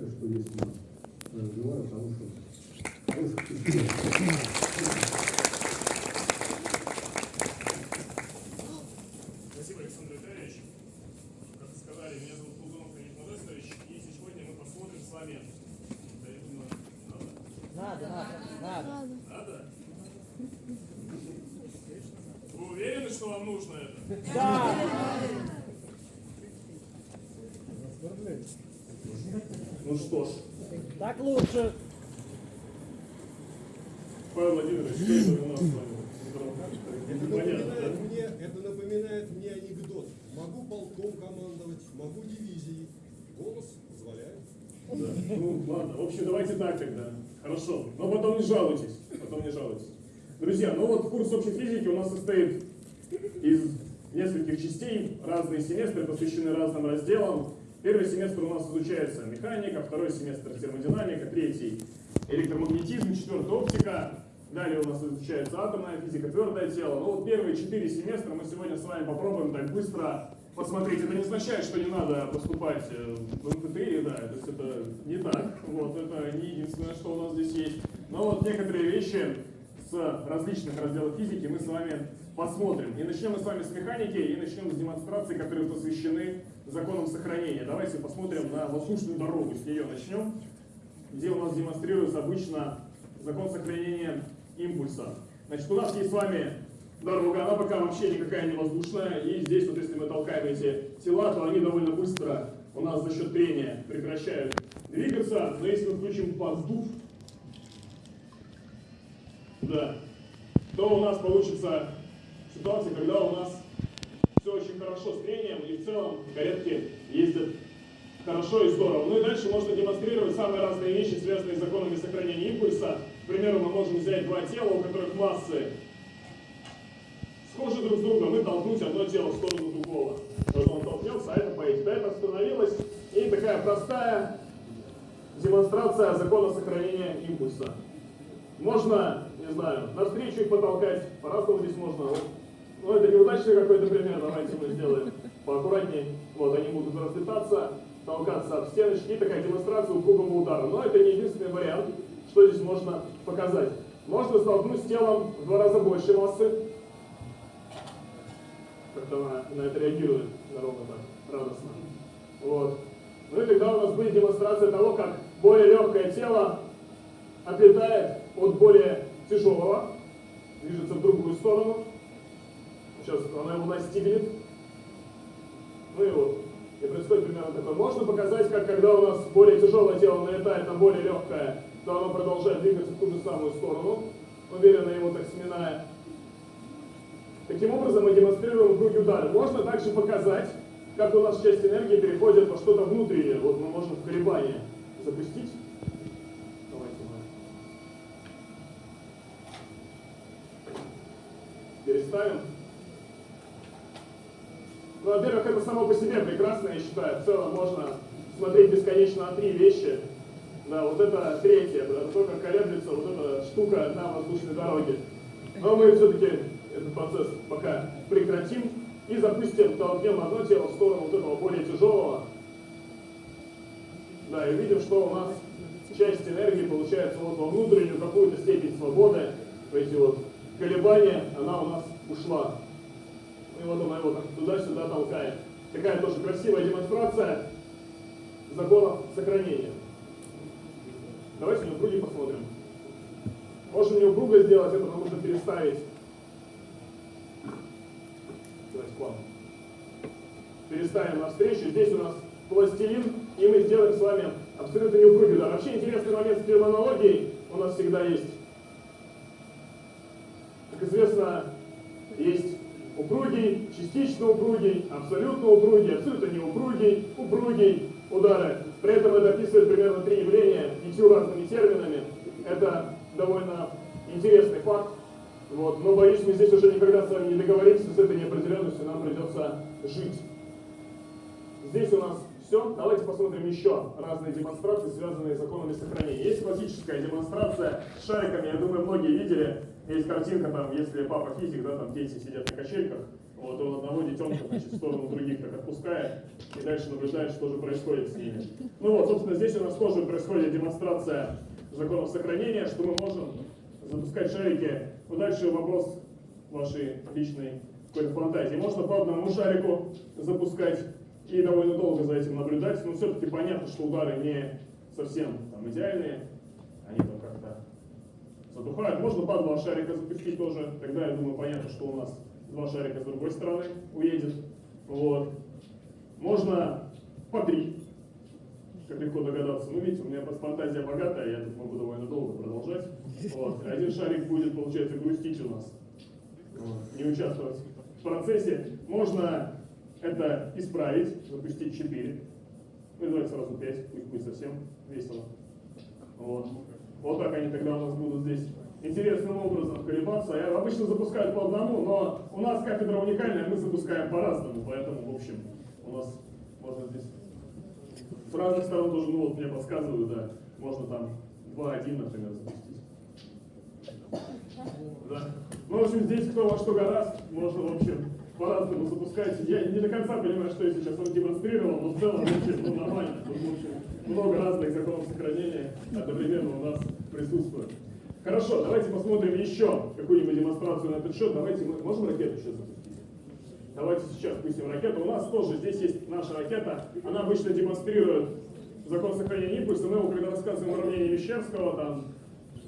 считаю, что если я развиваю хорошую, хорошую Спасибо, Александр Витальевич. Как вы сказали, меня зовут Кулдунов Леонид Модестович, и сегодня мы посмотрим с вами... Да, я думаю, надо? Надо, надо, надо. Надо? Вы уверены, что вам нужно это? Да. Что ж, Так лучше. Павел Владимирович, что это у нас с вами? Это Непонятно, напоминает, да? мне, это напоминает мне анекдот. Могу полком командовать, могу дивизией. Голос позволяет. Да. Ну, ладно. В общем, давайте так тогда. Хорошо. Но потом не жалуйтесь. Потом не жалуйтесь. Друзья, ну вот курс общей физики у нас состоит из нескольких частей. Разные семестры посвящены разным разделам. Семестр у нас изучается механика, второй семестр термодинамика, третий электромагнетизм, четвертый оптика. Далее у нас изучается атомная физика, твердое тело. Ну вот первые четыре семестра мы сегодня с вами попробуем так быстро посмотреть. Это не означает, что не надо поступать э, в МФТИ, да, то есть это не так. Вот, это не единственное, что у нас здесь есть. Но вот некоторые вещи с различных разделов физики мы с вами посмотрим. И начнем мы с вами с механики, и начнем с демонстраций, которые посвящены законам сохранения. Давайте посмотрим на воздушную дорогу, с нее начнем, где у нас демонстрируется обычно закон сохранения импульса. Значит, у нас есть с вами дорога, она пока вообще никакая не воздушная, и здесь вот если мы толкаем эти тела, то они довольно быстро у нас за счет трения прекращают двигаться, но если мы включим поддув, да, то у нас получится ситуация, когда у нас все очень хорошо с трением, и в целом каретки ездят хорошо и здорово. Ну и дальше можно демонстрировать самые разные вещи, связанные с законами сохранения импульса. К примеру, мы можем взять два тела, у которых массы схожи друг с другом, и толкнуть одно тело в сторону другого. Вот он толкнется, а это поедет. А это остановилось. И такая простая демонстрация закона сохранения импульса. Можно, не знаю, навстречу их потолкать, по-разному здесь можно. Вот. Ну, это неудачный какой-то пример, давайте мы сделаем поаккуратнее. Вот, они будут разлетаться, толкаться об стеночки, такая демонстрация упругого удара. Но это не единственный вариант, что здесь можно показать. Можно столкнуть с телом в два раза больше массы. Как-то она на это реагирует на робота радостно. Вот. Ну и тогда у нас будет демонстрация того, как более легкое тело отлетает от более тяжелого, движется в другую сторону. Сейчас она его настигнет. Ну и вот. И происходит примерно такое. Можно показать, как когда у нас более тяжелое тело налетает на более легкое, то оно продолжает двигаться в ту же самую сторону, уверенно его так сминая. Таким образом мы демонстрируем круги удара. Можно также показать, как у нас часть энергии переходит во что-то внутреннее. Вот мы можем в колебания запустить. Давайте мы переставим. Ну, во-первых, это само по себе прекрасно, я считаю. В целом можно смотреть бесконечно на три вещи. Да, вот это третье, это то, как колеблется вот эта штука на воздушной дороге. Но мы все-таки этот процесс пока прекратим и запустим, толкнем одно тело в сторону вот этого более тяжелого. Да, и видим, что у нас часть энергии получается вот во внутреннюю какую-то степень свободы. Эти вот колебания, она у нас ушла. И вот она его так туда-сюда толкает. Такая тоже красивая демонстрация законов сохранения. Давайте на круги посмотрим. Можем не упруго сделать, это нам нужно переставить. Давайте план. Переставим навстречу. Здесь у нас пластилин, и мы сделаем с вами абсолютно неупругий удар. Вообще интересный момент с терминологией у нас всегда есть. Как известно, есть упругий, частично упругий, абсолютно упругий, абсолютно неупругий, упругий удары. При этом это описывает примерно три явления пятью разными терминами. Это довольно интересный факт. Вот. Но боюсь, мы здесь уже никогда с вами не договоримся с этой неопределенностью, нам придется жить. Здесь у нас все. Давайте посмотрим еще разные демонстрации, связанные с законами сохранения. Есть классическая демонстрация с шариками, я думаю, многие видели. Есть картинка, там, если папа физик, да, там дети сидят на качельках. Вот он одного детенка, значит, в сторону других так отпускает, и дальше наблюдает, что же происходит с ними. Ну вот, собственно, здесь у нас тоже происходит демонстрация законов сохранения, что мы можем запускать шарики. Ну, дальше вопрос вашей личной какой-то фантазии. Можно по одному шарику запускать и довольно долго за этим наблюдать, но все-таки понятно, что удары не совсем там, идеальные, они там затухают. Можно по два шарика запустить тоже, тогда, я думаю, понятно, что у нас два шарика с другой стороны уедет. Вот. Можно по три, как легко догадаться. Ну, видите, у меня фантазия богатая, я тут могу довольно долго продолжать. Вот. Один шарик будет, получается, грустить у нас, вот. не участвовать в процессе. Можно это исправить, запустить 4. Ну, давайте сразу 5, пусть будет совсем весело. Вот. Вот так они тогда у нас будут здесь интересным образом колебаться. Я обычно запускаю по одному, но у нас кафедра уникальная, мы запускаем по-разному, поэтому, в общем, у нас можно здесь с разных сторон тоже, ну вот мне подсказывают, да, можно там 2-1, например, запустить. Да. Ну, в общем, здесь кто во что гораст, можно, в общем, по-разному запускать. Я не до конца понимаю, что я сейчас вам демонстрировал, но в целом, в общем, ну, нормально. Тут, в много разных законов сохранения одновременно у нас присутствует. Хорошо, давайте посмотрим еще какую-нибудь демонстрацию на этот счет. Давайте мы можем ракету сейчас запустить? Давайте сейчас пустим ракету. У нас тоже здесь есть наша ракета. Она обычно демонстрирует закон сохранения импульса. Мы его, когда рассказываем уравнение Мещерского, там,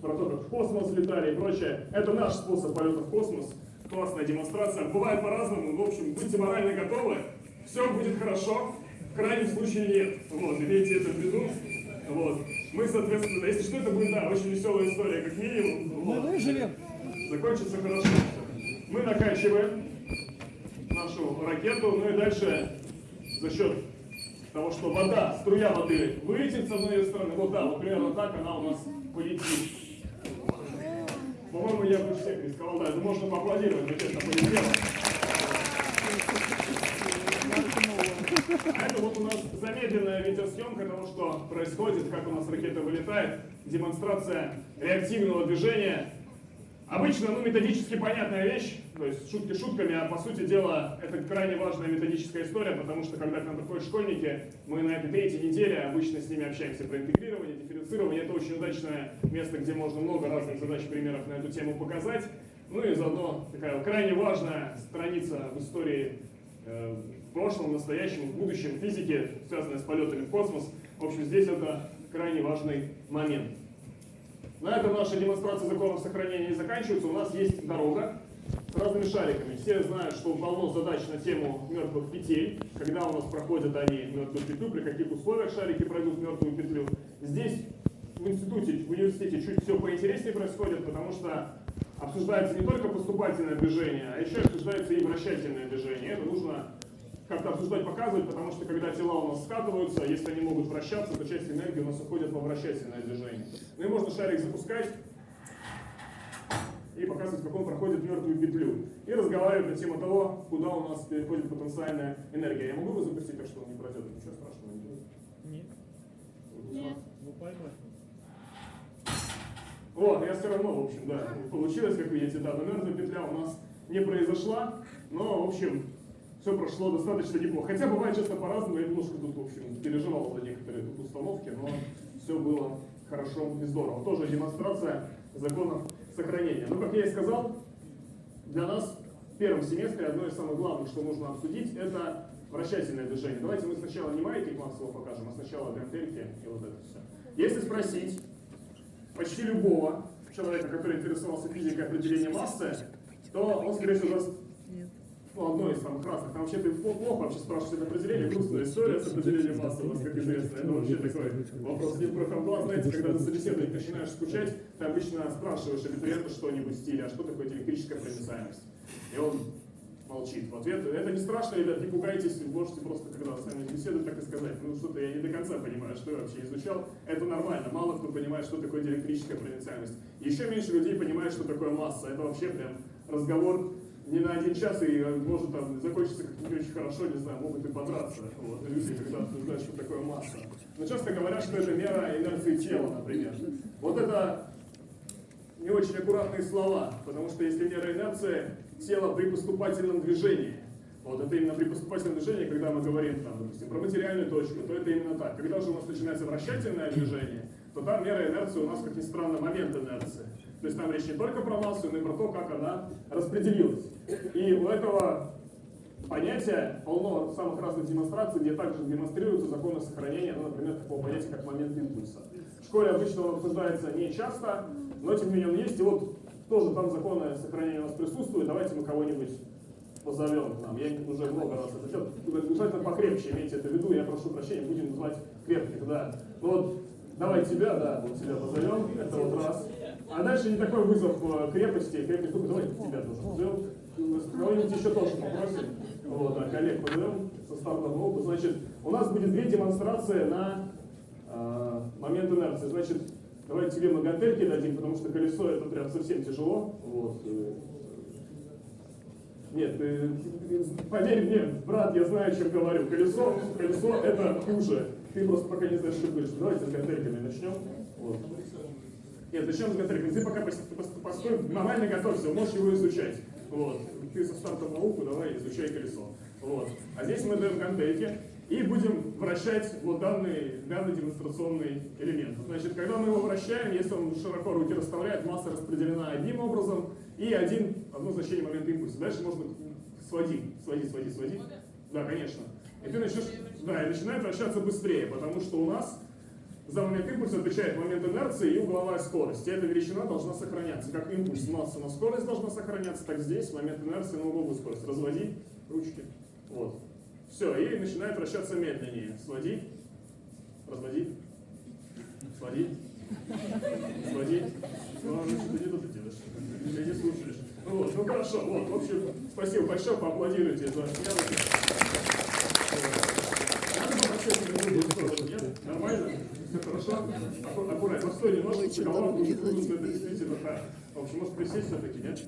про то, как в космос летали и прочее, это наш способ полета в космос. Классная демонстрация. Бывает по-разному. В общем, будьте морально готовы. Все будет хорошо. В крайнем случае нет. Вот, имейте это в виду. Вот. Мы, соответственно, если что, это будет, да, очень веселая история, как минимум. Мы Вот. выживем. Закончится хорошо. Мы накачиваем нашу ракету, ну и дальше за счет того, что вода, струя воды вылетит с одной стороны, вот да, вот примерно так она у нас полетит. По-моему, я бы всех рисковал, да, это можно поаплодировать, ракета полетела. А это вот у нас замедленная видеосъемка того, что происходит, как у нас ракета вылетает, демонстрация реактивного движения. Обычно, ну, методически понятная вещь, то есть шутки шутками, а по сути дела это крайне важная методическая история, потому что когда к нам приходят школьники, мы на этой третьей неделе обычно с ними общаемся про интегрирование, дифференцирование. Это очень удачное место, где можно много разных задач, примеров на эту тему показать. Ну и заодно такая крайне важная страница в истории э, в прошлом, настоящем, в будущем физики, связанная с полетами в космос. В общем, здесь это крайне важный момент. На этом наша демонстрация законов сохранения не заканчивается. У нас есть дорога разными шариками. Все знают, что полно задач на тему мертвых петель. Когда у нас проходят они мертвую петлю, при каких условиях шарики пройдут мертвую петлю. Здесь в институте, в университете чуть все поинтереснее происходит, потому что обсуждается не только поступательное движение, а еще обсуждается и вращательное движение. Это нужно как-то обсуждать, показывать, потому что когда тела у нас скатываются, если они могут вращаться, то часть энергии у нас уходит во вращательное движение. Ну и можно шарик запускать и показывать, как он проходит мертвую петлю. И разговаривать на тему того, куда у нас переходит потенциальная энергия. Я могу его запустить так, что он не пройдет? Ничего страшного не будет. Нет. Нет. Ну поймать. Вот, я все равно, в общем, да, получилось, как видите, да, но мертвая петля у нас не произошла, но, в общем, все прошло достаточно неплохо. Хотя бывает часто по-разному, я немножко тут, в общем, переживал за некоторые тут установки, но все было хорошо и здорово. Тоже демонстрация законов сохранения. Но, как я и сказал, для нас в первом семестре одно из самых главных, что нужно обсудить, это вращательное движение. Давайте мы сначала не маятник Максвелла покажем, а сначала гантельки и вот это все. Если спросить почти любого человека, который интересовался физикой определения массы, то он, скорее всего, даст ну, одно из самых разных. Там вообще-то плохо вообще спрашивать это определение. Грустная история с определением массы у нас, как известно. Это вообще такой вопрос не про хамбла. Знаете, когда ты собеседование начинаешь скучать, ты обычно спрашиваешь абитуриента что-нибудь в стиле, а что такое электрическая проницаемость? И он молчит. В ответ, это не страшно, ребят, не пугайтесь, можете просто, когда с вами беседуют, так и сказать, ну что-то я не до конца понимаю, что я вообще изучал. Это нормально, мало кто понимает, что такое электрическая проницаемость. Еще меньше людей понимает, что такое масса. Это вообще прям разговор не на один час и может там закончиться как-то не очень хорошо, не знаю, могут и подраться. Вот, люди, когда обсуждают, что такое масса. Но часто говорят, что это мера инерции тела, например. Вот это не очень аккуратные слова, потому что если мера инерции тела при поступательном движении, Вот это именно при поступательном движении, когда мы говорим, там, допустим, про материальную точку, то это именно так. Когда же у нас начинается вращательное движение, то там мера инерции у нас, как ни странно, момент инерции. То есть там речь не только про массу, но и про то, как она распределилась. И у этого понятия полно самых разных демонстраций, где также демонстрируются законы сохранения, ну, например, такого понятия, как момент импульса. В школе обычно он обсуждается не часто, но тем не менее он есть. И вот тоже там законы сохранения у нас присутствуют. Давайте мы кого-нибудь позовем к нам. Я уже много раз это делал. Желательно покрепче, имейте это в виду. Я прошу прощения, будем называть крепких, да. Ну вот, давай тебя, да, вот тебя позовем. Это вот раз. А дальше не такой вызов э, крепости, крепких духа. Давайте тебя тоже позовем. Кого-нибудь еще тоже попросим. Вот, да, коллег позовем со стартом опыта. Значит, у нас будет две демонстрации на э, момент инерции. Значит, давайте тебе мы гантельки дадим, потому что колесо это прям совсем тяжело. Вот. э, нет, ты, ты- поверь мне, брат, я знаю, о чем говорю. Колесо, колесо это хуже. Ты просто пока не знаешь, что говоришь. Давайте с гантельками начнем. Вот. Нет, начнем с гантельками. Ты пока пос- пос- постой, нормально готовься, можешь его изучать. Вот. Ты со стартом науку давай изучай колесо. Вот. А здесь мы даем гантельки и будем вращать вот данный, данный демонстрационный элемент. Значит, когда мы его вращаем, если он широко руки расставляет, масса распределена одним образом, и один, одно значение момента импульса. Дальше можно сводить, сводить, сводить, сводить. Да, конечно. И ты начнешь, да, и начинает вращаться быстрее, потому что у нас за момент импульса отвечает момент инерции и угловая скорость. И эта величина должна сохраняться. Как импульс масса на скорость должна сохраняться, так здесь момент инерции на угловую скорость. Разводи ручки. Вот. Все, и начинает вращаться медленнее. Своди, разводи, своди, своди. Ну, а ты тут делаешь? Ты не слушаешь. Ну вот, ну хорошо, вот, в общем, спасибо большое, поаплодируйте за. Надо попросить, Нормально? Все хорошо? Аккуратно. Постой немножко, голова будет так. В общем, может присесть все-таки, нет?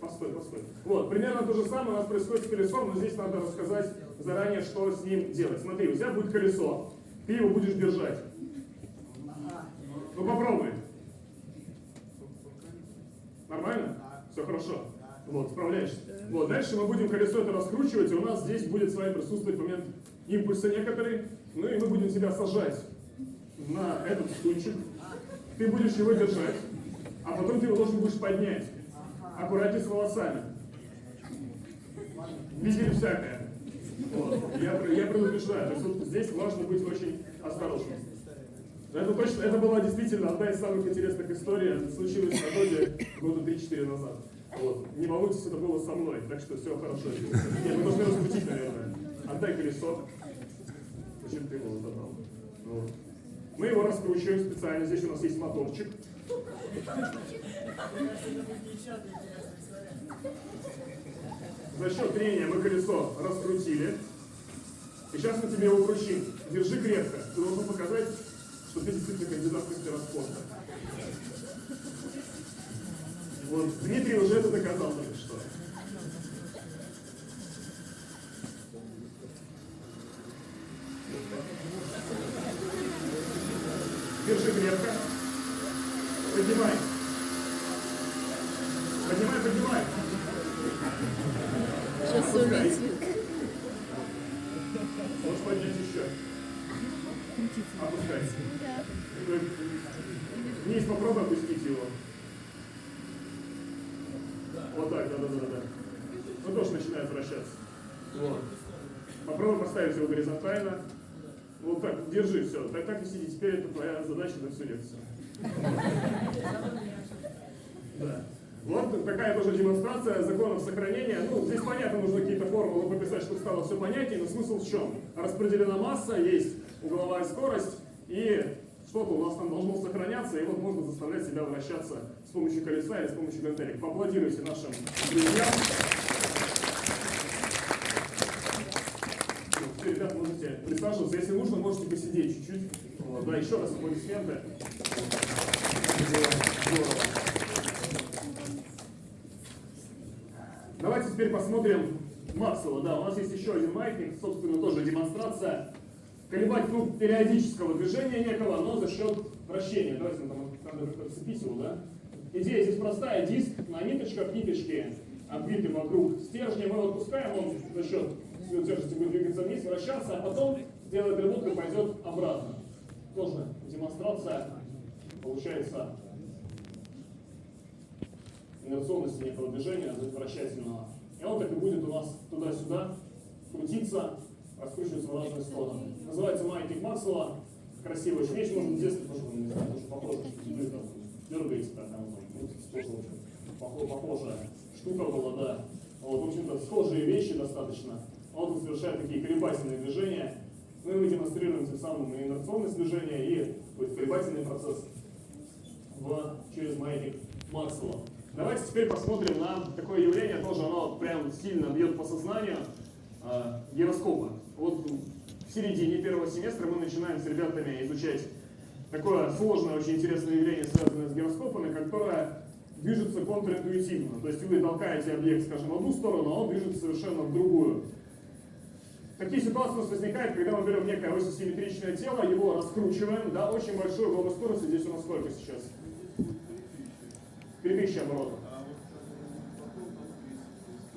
Постой, постой. Вот, примерно то же самое у нас происходит с колесом, но здесь надо рассказать заранее, что с ним делать. Смотри, у тебя будет колесо, ты его будешь держать. Ну попробуй. Нормально? Все хорошо. Вот, справляешься. Вот, дальше мы будем колесо это раскручивать, и у нас здесь будет с вами присутствовать момент импульса некоторый. Ну и мы будем тебя сажать на этот стульчик. Ты будешь его держать, а потом ты его должен будешь поднять. Аккуратнее с волосами. Видели всякое. Вот. Я, я предупреждаю. То есть вот здесь важно быть очень осторожным. Это точно, это была действительно одна из самых интересных историй. Случилось в Родоне года 3-4 назад. Вот. Не волнуйтесь, это было со мной, так что все хорошо. Нет, мы должны раскрутить, наверное. Отдай колесо. Зачем ты его забрал? Вот. Мы его раскручиваем специально. Здесь у нас есть моторчик. За счет трения мы колесо раскрутили. И сейчас мы тебе его вручим. Держи крепко. Ты должен показать, что ты действительно кандидат в мастера спорта. Вот, Дмитрий уже это доказал только что. Держи крепко. Поднимай. Поднимай, поднимай. Сейчас улетит. Можешь поднять еще. Опускай. Вниз попробуй опустить его. Вот так, да, да, да, да. Ну тоже начинает вращаться. Вот. Попробуй поставить его горизонтально. Вот так, держи, все. Так, так и сиди. Теперь это твоя задача на всю лекцию. Да. Вот такая тоже демонстрация законов сохранения. Ну, здесь понятно, нужно какие-то формулы пописать, чтобы стало все понятнее, но смысл в чем? Распределена масса, есть угловая скорость, и что-то у нас там должно сохраняться, и вот можно заставлять себя вращаться с помощью колеса или с помощью гантелек. Поаплодируйте нашим друзьям. Ну, теперь, ребят, можете присаживаться. Если нужно, можете посидеть чуть-чуть. Вот, да, еще раз аплодисменты. Давайте теперь посмотрим Максвелла. Да, у нас есть еще один маятник, собственно, тоже демонстрация колебательного периодического движения некого, но за счет вращения. Давайте там надо его, да? Идея здесь простая. Диск на ниточках, ниточки обвитым вокруг стержня, мы отпускаем, он за счет силы будет двигаться вниз, вращаться, а потом сделает рывок и пойдет обратно. Тоже демонстрация получается инерционности некого движения, вращательного. И он так и будет у нас туда-сюда крутиться, раскручиваться в разные стороны. Называется маятник Максвелла. Красивая очень вещь, можно в детстве тоже, не знаю, тоже похоже, что там дергаете так, там, ну, тоже похо- похожая штука была, да. Вот, в общем-то, схожие вещи достаточно. Он совершает такие колебательные движения. Ну и мы демонстрируем тем самым и инерционность движения, и колебательный процесс в, через маятник Максвелла. Давайте теперь посмотрим на такое явление, тоже оно прям сильно бьет по сознанию, э, гироскопа. Вот в середине первого семестра мы начинаем с ребятами изучать такое сложное, очень интересное явление, связанное с гироскопами, которое движется контринтуитивно. То есть вы толкаете объект, скажем, в одну сторону, а он движется совершенно в другую. Такие ситуации у нас возникают, когда мы берем некое осисимметричное тело, его раскручиваем, да, очень большой угол скорости, здесь у нас сколько сейчас? 3000 оборотов.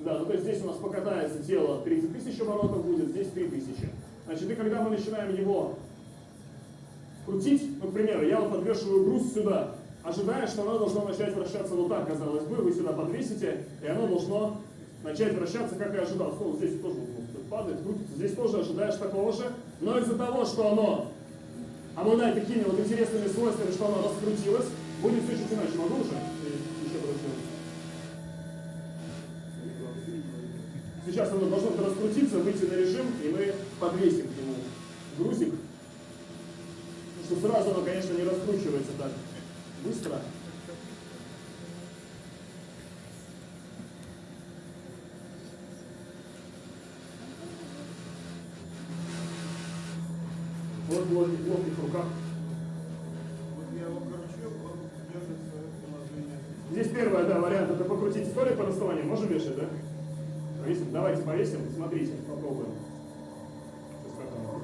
Да, ну то есть здесь у нас покатается тело 30 тысяч оборотов будет, здесь 3000. Значит, и когда мы начинаем его крутить, ну, к примеру, я вот подвешиваю груз сюда, ожидая, что оно должно начать вращаться вот так, казалось бы, вы сюда подвесите, и оно должно начать вращаться, как я ожидал. Ну, здесь тоже падает, крутится, здесь тоже ожидаешь такого же, но из-за того, что оно обладает такими вот интересными свойствами, что оно раскрутилось, будет все чуть иначе. Могу уже? Еще? Сейчас оно должно раскрутиться, выйти на режим, и мы подвесим к нему грузик. Потому что сразу оно, конечно, не раскручивается так быстро. Вот в ловких, руках. Здесь первый, да, вариант, это покрутить столик по расставанию. Можем вешать, да? Повесим? Давайте повесим, смотрите, попробуем. Сейчас как оно.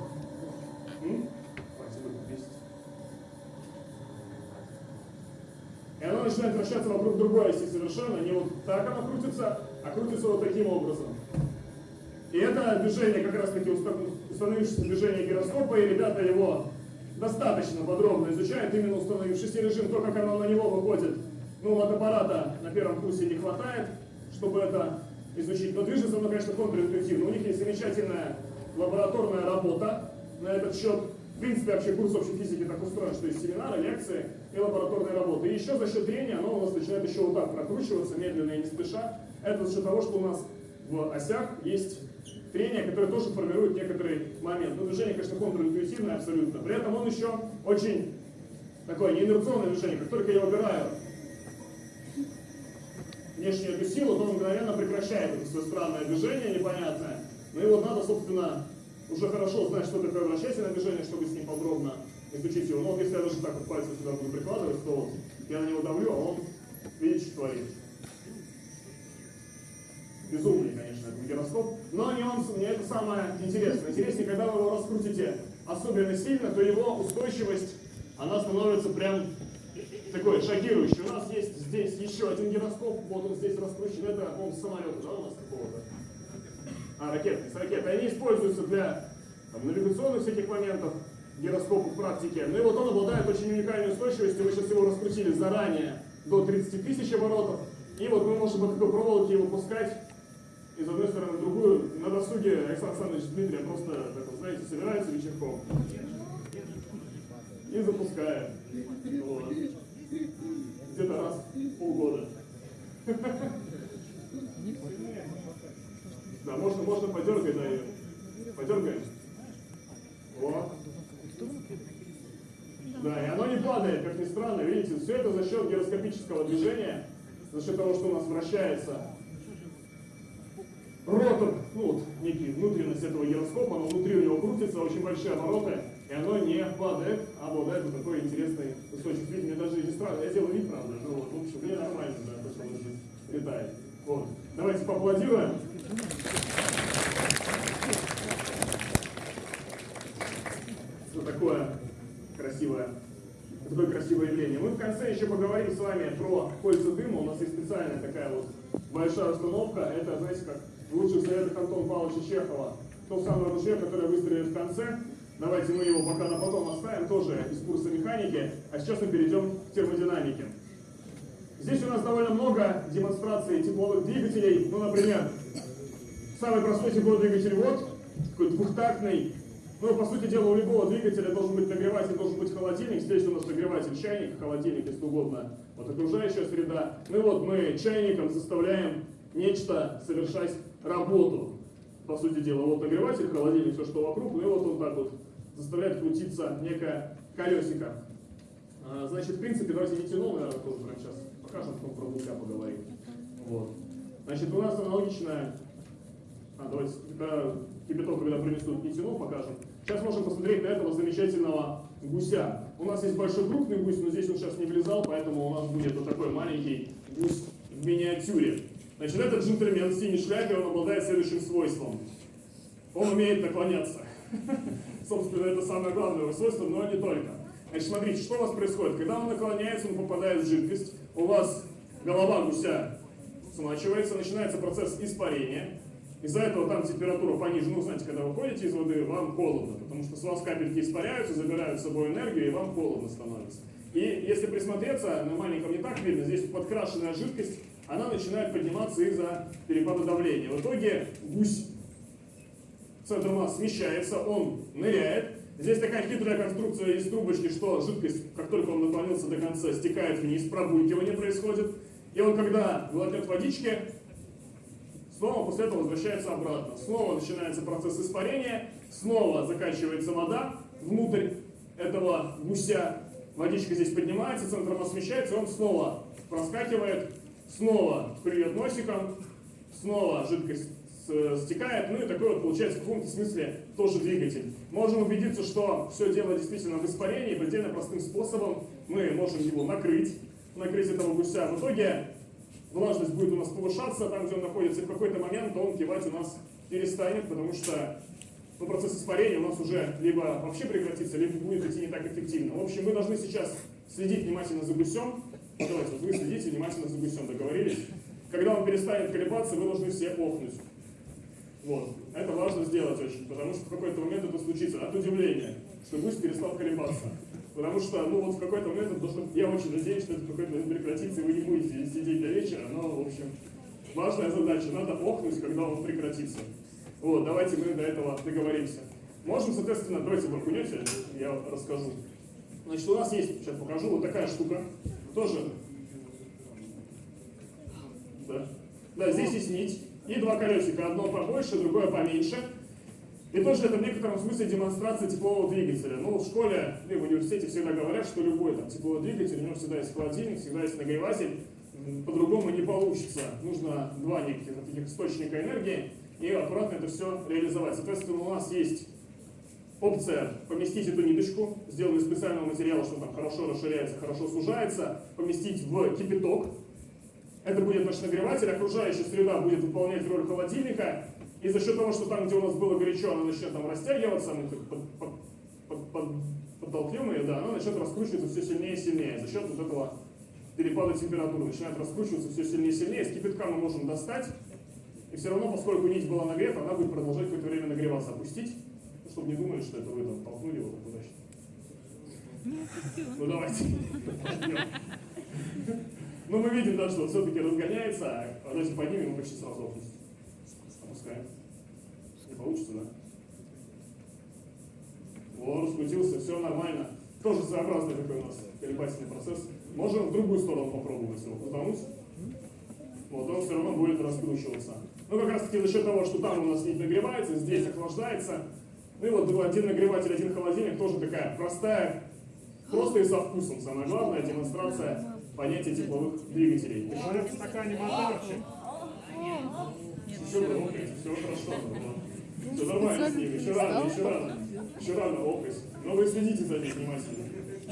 И оно начинает вращаться вокруг другой оси совершенно. Не вот так оно крутится, а крутится вот таким образом. Это движение, как раз таки установившееся движение гироскопа, и ребята его достаточно подробно изучают, именно установившийся режим, то, как оно на него выходит. Ну, вот аппарата на первом курсе не хватает, чтобы это изучить. Но движется оно, конечно, контринтуитивно. У них есть замечательная лабораторная работа на этот счет. В принципе, вообще курс общей физики так устроен, что есть семинары, лекции и лабораторные работы. И еще за счет трения оно у нас начинает еще вот так прокручиваться, медленно и не спеша. Это за счет того, что у нас в осях есть трение, которое тоже формирует некоторый момент. Но движение, конечно, контринтуитивное абсолютно. При этом он еще очень такое неинерционное движение. Как только я убираю внешнюю эту силу, то он мгновенно прекращает это свое странное движение непонятное. Ну и вот надо, собственно, уже хорошо знать, что такое вращательное движение, чтобы с ним подробно изучить его. Но вот если я даже так вот пальцы сюда буду прикладывать, то я на него давлю, а он, видите, что творит. Безумный, конечно, этот гироскоп. Но нюанс, мне это самое интересное. Интереснее, когда вы его раскрутите особенно сильно, то его устойчивость, она становится прям такой шокирующий. У нас есть здесь еще один гироскоп, вот он здесь раскручен, это, по-моему, с самолета, да, у нас какого-то? А, ракеты, с ракеты. Они используются для там, навигационных всяких моментов, гироскопов в практике. Ну и вот он обладает очень уникальной устойчивостью. Мы сейчас его раскрутили заранее до 30 тысяч оборотов. И вот мы можем по такой проволоке его пускать из одной стороны в другую. На досуге Александр Александрович с Дмитрием просто, так вот, знаете, собирается вечерком и запускает. Вот. Где-то раз в полгода. Да, можно, можно подергать, да, ее. Подергаем. Вот. Да, и оно не падает, как ни странно, видите, все это за счет гироскопического движения, за счет того, что у нас вращается ротор, ну вот некий внутренность этого гироскопа, но внутри у него крутится очень большие обороты, и оно не падает, а обладает вот такой интересной устойчивостью. Видите, мне даже не странно, я делаю вид, правда, ну вот, в общем, мне нормально, да, то, что он здесь летает. Вот. Давайте поаплодируем. Вот такое красивое такое красивое явление. Мы в конце еще поговорим с вами про кольца дыма. У нас есть специальная такая вот большая установка. Это, знаете, как в лучших советах Антона Павловича Чехова. То самое ружье, которое выстрелит в конце. Давайте мы его пока на потом оставим, тоже из курса механики. А сейчас мы перейдем к термодинамике. Здесь у нас довольно много демонстраций тепловых двигателей. Ну, например, самый простой тепловой двигатель вот, такой двухтактный. Ну, по сути дела, у любого двигателя должен быть нагреватель, должен быть холодильник. Здесь у нас нагреватель чайник, холодильник, если угодно. Вот окружающая среда. Ну и вот мы чайником заставляем нечто совершать работу. По сути дела, вот нагреватель, холодильник, все что вокруг. Ну и вот он так вот заставляет крутиться некое колесико. А, Значит, в принципе, давайте нитянул, наверное, тоже прямо сейчас покажем, потом про гуся поговорим. Вот. Значит, у нас аналогичная... А, давайте, когда кипяток, когда принесут нитянул, покажем. Сейчас можем посмотреть на этого замечательного гуся. У нас есть большой крупный гусь, но здесь он сейчас не влезал, поэтому у нас будет вот такой маленький гусь в миниатюре. Значит, этот джентльмен в синей шляпе, он обладает следующим свойством. Он умеет наклоняться. Собственно, это самое главное его свойство, но не только. Значит, смотрите, что у вас происходит. Когда он наклоняется, он попадает в жидкость, у вас голова гуся смачивается, начинается процесс испарения. Из-за этого там температура понижена. Ну, знаете, когда вы ходите из воды, вам холодно, потому что с вас капельки испаряются, забирают с собой энергию, и вам холодно становится. И если присмотреться, на маленьком не так видно, здесь подкрашенная жидкость, она начинает подниматься из-за перепада давления. В итоге гусь центр масс смещается, он ныряет. Здесь такая хитрая конструкция из трубочки, что жидкость, как только он наклонился до конца, стекает вниз, пробулькивание происходит. И он, когда глотнет водички, снова после этого возвращается обратно. Снова начинается процесс испарения, снова закачивается вода внутрь этого гуся. Водичка здесь поднимается, центр масс смещается, и он снова проскакивает, снова клюет носиком, снова жидкость с- стекает, ну и такой вот получается в каком-то смысле тоже двигатель. Можем убедиться, что все дело действительно в испарении, предельно простым способом мы можем его накрыть, накрыть этого гуся. В итоге влажность будет у нас повышаться там, где он находится, и в какой-то момент он кивать у нас перестанет, потому что ну, процесс испарения у нас уже либо вообще прекратится, либо будет идти не так эффективно. В общем, мы должны сейчас следить внимательно за гусем. Давайте, вы следите внимательно за гусем, договорились? Когда он перестанет колебаться, вы должны все охнуть. Вот. Это важно сделать очень, потому что в какой-то момент это случится от удивления, что гусь перестал колебаться. Потому что, ну вот в какой-то момент это должно, я очень надеюсь, что это в какой-то момент прекратится, и вы не будете сидеть до вечера, но, в общем, важная задача, надо охнуть, когда он прекратится. Вот, давайте мы до этого договоримся. Можем, соответственно, давайте вы окунете, я расскажу. Значит, у нас есть, сейчас покажу, вот такая штука, тоже, да, да, здесь есть нить, и два колесика, одно побольше, другое поменьше. И тоже это в некотором смысле демонстрация теплового двигателя. Ну, в школе и в университете всегда говорят, что любой там, тепловой двигатель, у него всегда есть холодильник, всегда есть нагреватель. По-другому не получится. Нужно два неких таких источника энергии и аккуратно это все реализовать. Соответственно, у нас есть опция поместить эту ниточку, сделанную из специального материала, что там хорошо расширяется, хорошо сужается, поместить в кипяток. Это будет наш нагреватель, окружающая среда будет выполнять роль холодильника, и за счет того, что там, где у нас было горячо, она начнет там растягиваться, мы под- под- под- под- подтолкнем ее, да, она начнет раскручиваться все сильнее и сильнее. За счет вот этого перепада температуры начинает раскручиваться все сильнее и сильнее. С кипятка мы можем достать, и все равно, поскольку нить была нагрета, она будет продолжать какое-то время нагреваться. Опустить, чтобы не думали, что это вы там толкнули его так удачно. Ну давайте. Но мы видим, да, что все-таки разгоняется, а давайте поднимем его почти сразу опустим. Опускаем. Не получится, да? О, раскрутился, все нормально. Тоже своеобразный такой у нас колебательный процесс. Можем в другую сторону попробовать его крутануть. Вот, он все равно будет раскручиваться. Ну, как раз таки за счет того, что там у нас нить нагревается, здесь охлаждается. Ну и вот один нагреватель, один холодильник, тоже такая простая, просто и со вкусом. Самое главное, демонстрация понятия тепловых двигателей. Ты говорят, в стакане вообще? Еще все хорошо. Все нормально с ним, еще рано, еще рано. Еще рано лопать. Но вы следите за ним внимательно.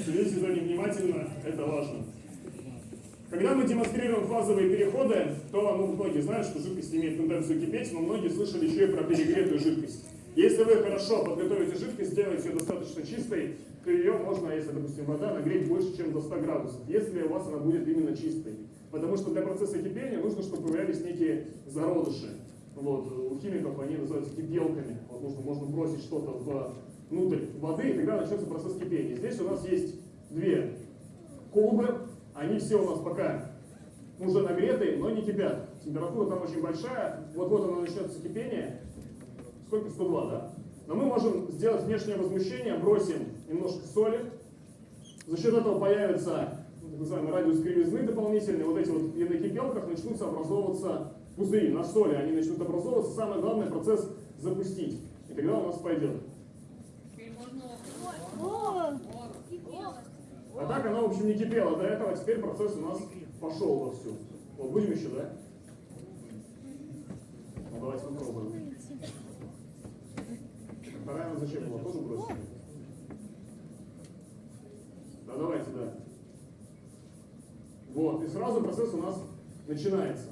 Следите за ним внимательно, это важно. Когда мы демонстрируем фазовые переходы, то ну, многие знают, что жидкость имеет тенденцию кипеть, но многие слышали еще и про перегретую жидкость. Если вы хорошо подготовите жидкость, сделаете ее достаточно чистой, то ее можно, если, допустим, вода, нагреть больше, чем до 100 градусов, если у вас она будет именно чистой. Потому что для процесса кипения нужно, чтобы появлялись некие зародыши. Вот, у химиков они называются кипелками. Вот нужно, можно бросить что-то внутрь воды, и тогда начнется процесс кипения. Здесь у нас есть две колбы, они все у нас пока уже нагретые, но не кипят. Температура там очень большая, вот-вот оно начнется кипение. Сколько? 102, да? Но мы можем сделать внешнее возмущение, бросим немножко соли. За счет этого появится ну, так называемый радиус кривизны дополнительный. Вот эти вот на кипелках начнутся образовываться пузыри на соли. Они начнут образовываться. Самое главное процесс запустить. И тогда у нас пойдет. А так она, в общем, не кипела до этого, теперь процесс у нас пошел вовсю. Вот, будем еще, да? Ну, давайте попробуем. Вторая она зачем была? Тоже бросили? Да, давайте, да. Вот, и сразу процесс у нас начинается.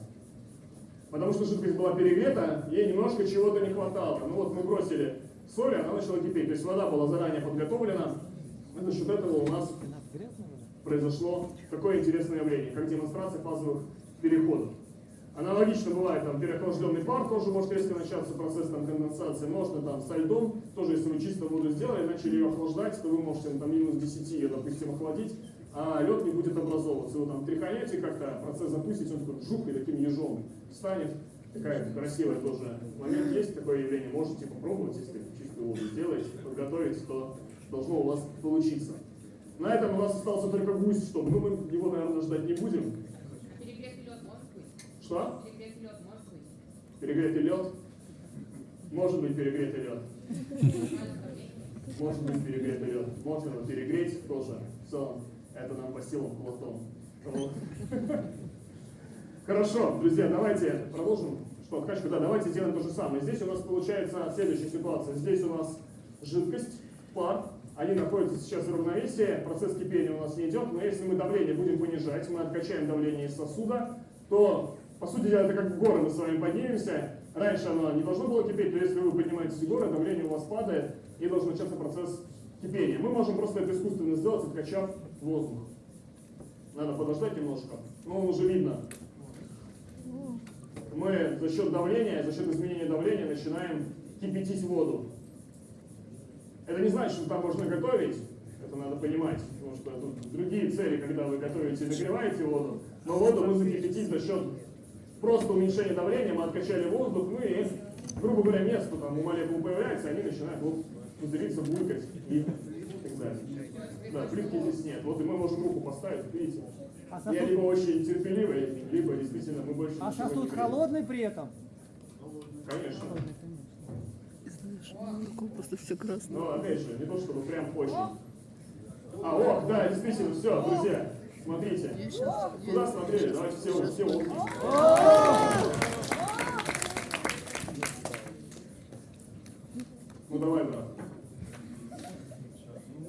Потому что жидкость была перегрета, ей немножко чего-то не хватало. Ну вот мы бросили соль, она начала кипеть. То есть вода была заранее подготовлена. И за счет этого у нас произошло такое интересное явление, как демонстрация фазовых переходов. Аналогично бывает там переохлажденный пар, тоже может резко начаться процесс там, конденсации. Можно там со льдом, тоже если вы чисто воду сделали, начали ее охлаждать, то вы можете там минус 10 ее, допустим, охладить, а лед не будет образовываться. Вы там тряханете как-то, процесс запустите, он такой жук и таким ежом станет. Такая красивая тоже момент есть, такое явление. Можете попробовать, если чистую воду сделаете, подготовить, то должно у вас получиться. На этом у нас остался только гусь, что ну, мы его, наверное, ждать не будем. Перегретый лед может быть? Что? Перегретый лед может быть? Перегретый лед? Может быть перегретый лед. Может быть перегретый лед. Можно его перегреть тоже. В целом, это нам по силам Платон. Хорошо, друзья, давайте продолжим. Что, откачка? Да, давайте сделаем то же самое. Здесь у нас получается следующая ситуация. Здесь у нас жидкость, пар, они находятся сейчас в равновесии, процесс кипения у нас не идет, но если мы давление будем понижать, мы откачаем давление из сосуда, то, по сути это как в горы мы с вами поднимемся. Раньше оно не должно было кипеть, но если вы поднимаетесь в горы, давление у вас падает, и должен начаться процесс кипения. Мы можем просто это искусственно сделать, откачав воздух. Надо подождать немножко, но уже видно. Мы за счет давления, за счет изменения давления начинаем кипятить воду. Это не значит, что там можно готовить, это надо понимать, потому что тут другие цели, когда вы готовите и нагреваете воду, но воду мы закипятить за счет просто уменьшения давления, мы откачали воздух, ну и, грубо говоря, место там у молекул появляется, они начинают вот пузыриться, булькать и так далее. Да, плитки здесь нет. Вот и мы можем руку поставить, видите. А Я сосуд, либо очень терпеливый, либо действительно мы больше а не сосуд греем. холодный при этом? Конечно. Какой просто все красное. Но опять же, не то чтобы прям очень. А, о, да, действительно, все, друзья, смотрите. Куда смотрели? Давайте все, все вот. Ну давай, брат.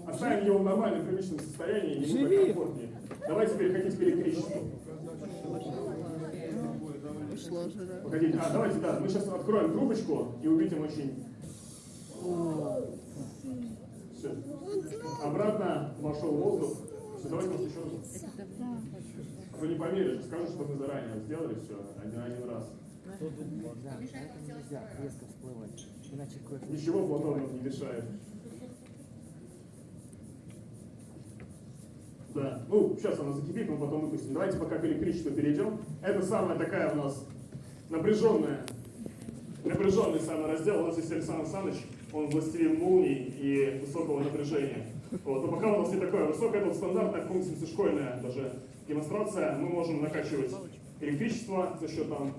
Оставим его в нормальном привычном состоянии, ему так комфортнее. Давайте переходить к электричеству. Погодите, а давайте, да, мы сейчас откроем трубочку и увидим очень... Все. Обратно вошел воздух. Давайте может еще раз. Вы не померили, скажут, что мы заранее сделали все один, один раз. Да, поэтому нельзя резко всплывать. Иначе кофе. Ничего Платон нам не мешает. Да, ну, сейчас она закипит, мы потом выпустим. Давайте пока к электричеству перейдем. Это самая такая у нас напряженная, напряженный самый раздел. У нас есть Александр Александрович, он властелин молний и высокого напряжения. Вот. Но пока у нас не такое высокое, вот стандартная функция, школьная даже демонстрация. Мы можем накачивать электричество за счет там,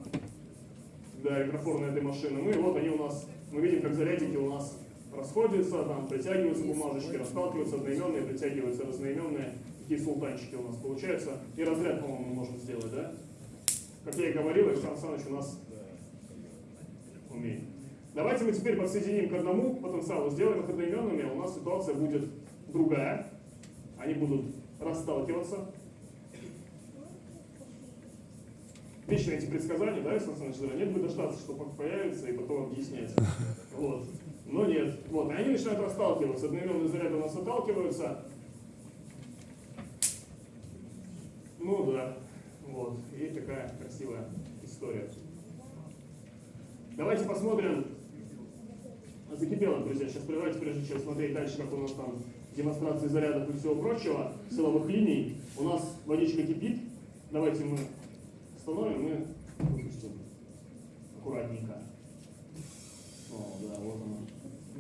да, электрофорной этой машины. Ну и вот они у нас, мы видим, как зарядники у нас расходятся, там притягиваются бумажечки, расталкиваются одноименные, притягиваются разноименные. Такие султанчики у нас получаются. И разряд, по-моему, мы можем сделать, да? Как я и говорил, Александр Александрович у нас умеет. Давайте мы теперь подсоединим к одному потенциалу, сделаем их одноименными, а у нас ситуация будет другая. Они будут расталкиваться. Вечно эти предсказания, да, Александр Александрович, нет бы дождаться, что появится, и потом объяснять. Вот. Но нет. Вот, и они начинают расталкиваться. Одноименные заряды у нас отталкиваются. Ну да, вот. И такая красивая история. Давайте посмотрим. Закипело, друзья. Сейчас давайте, прежде чем смотреть дальше, как у нас там демонстрации зарядов и всего прочего, силовых линий, у нас водичка кипит. Давайте мы остановим и выпустим аккуратненько. О, да, вот оно.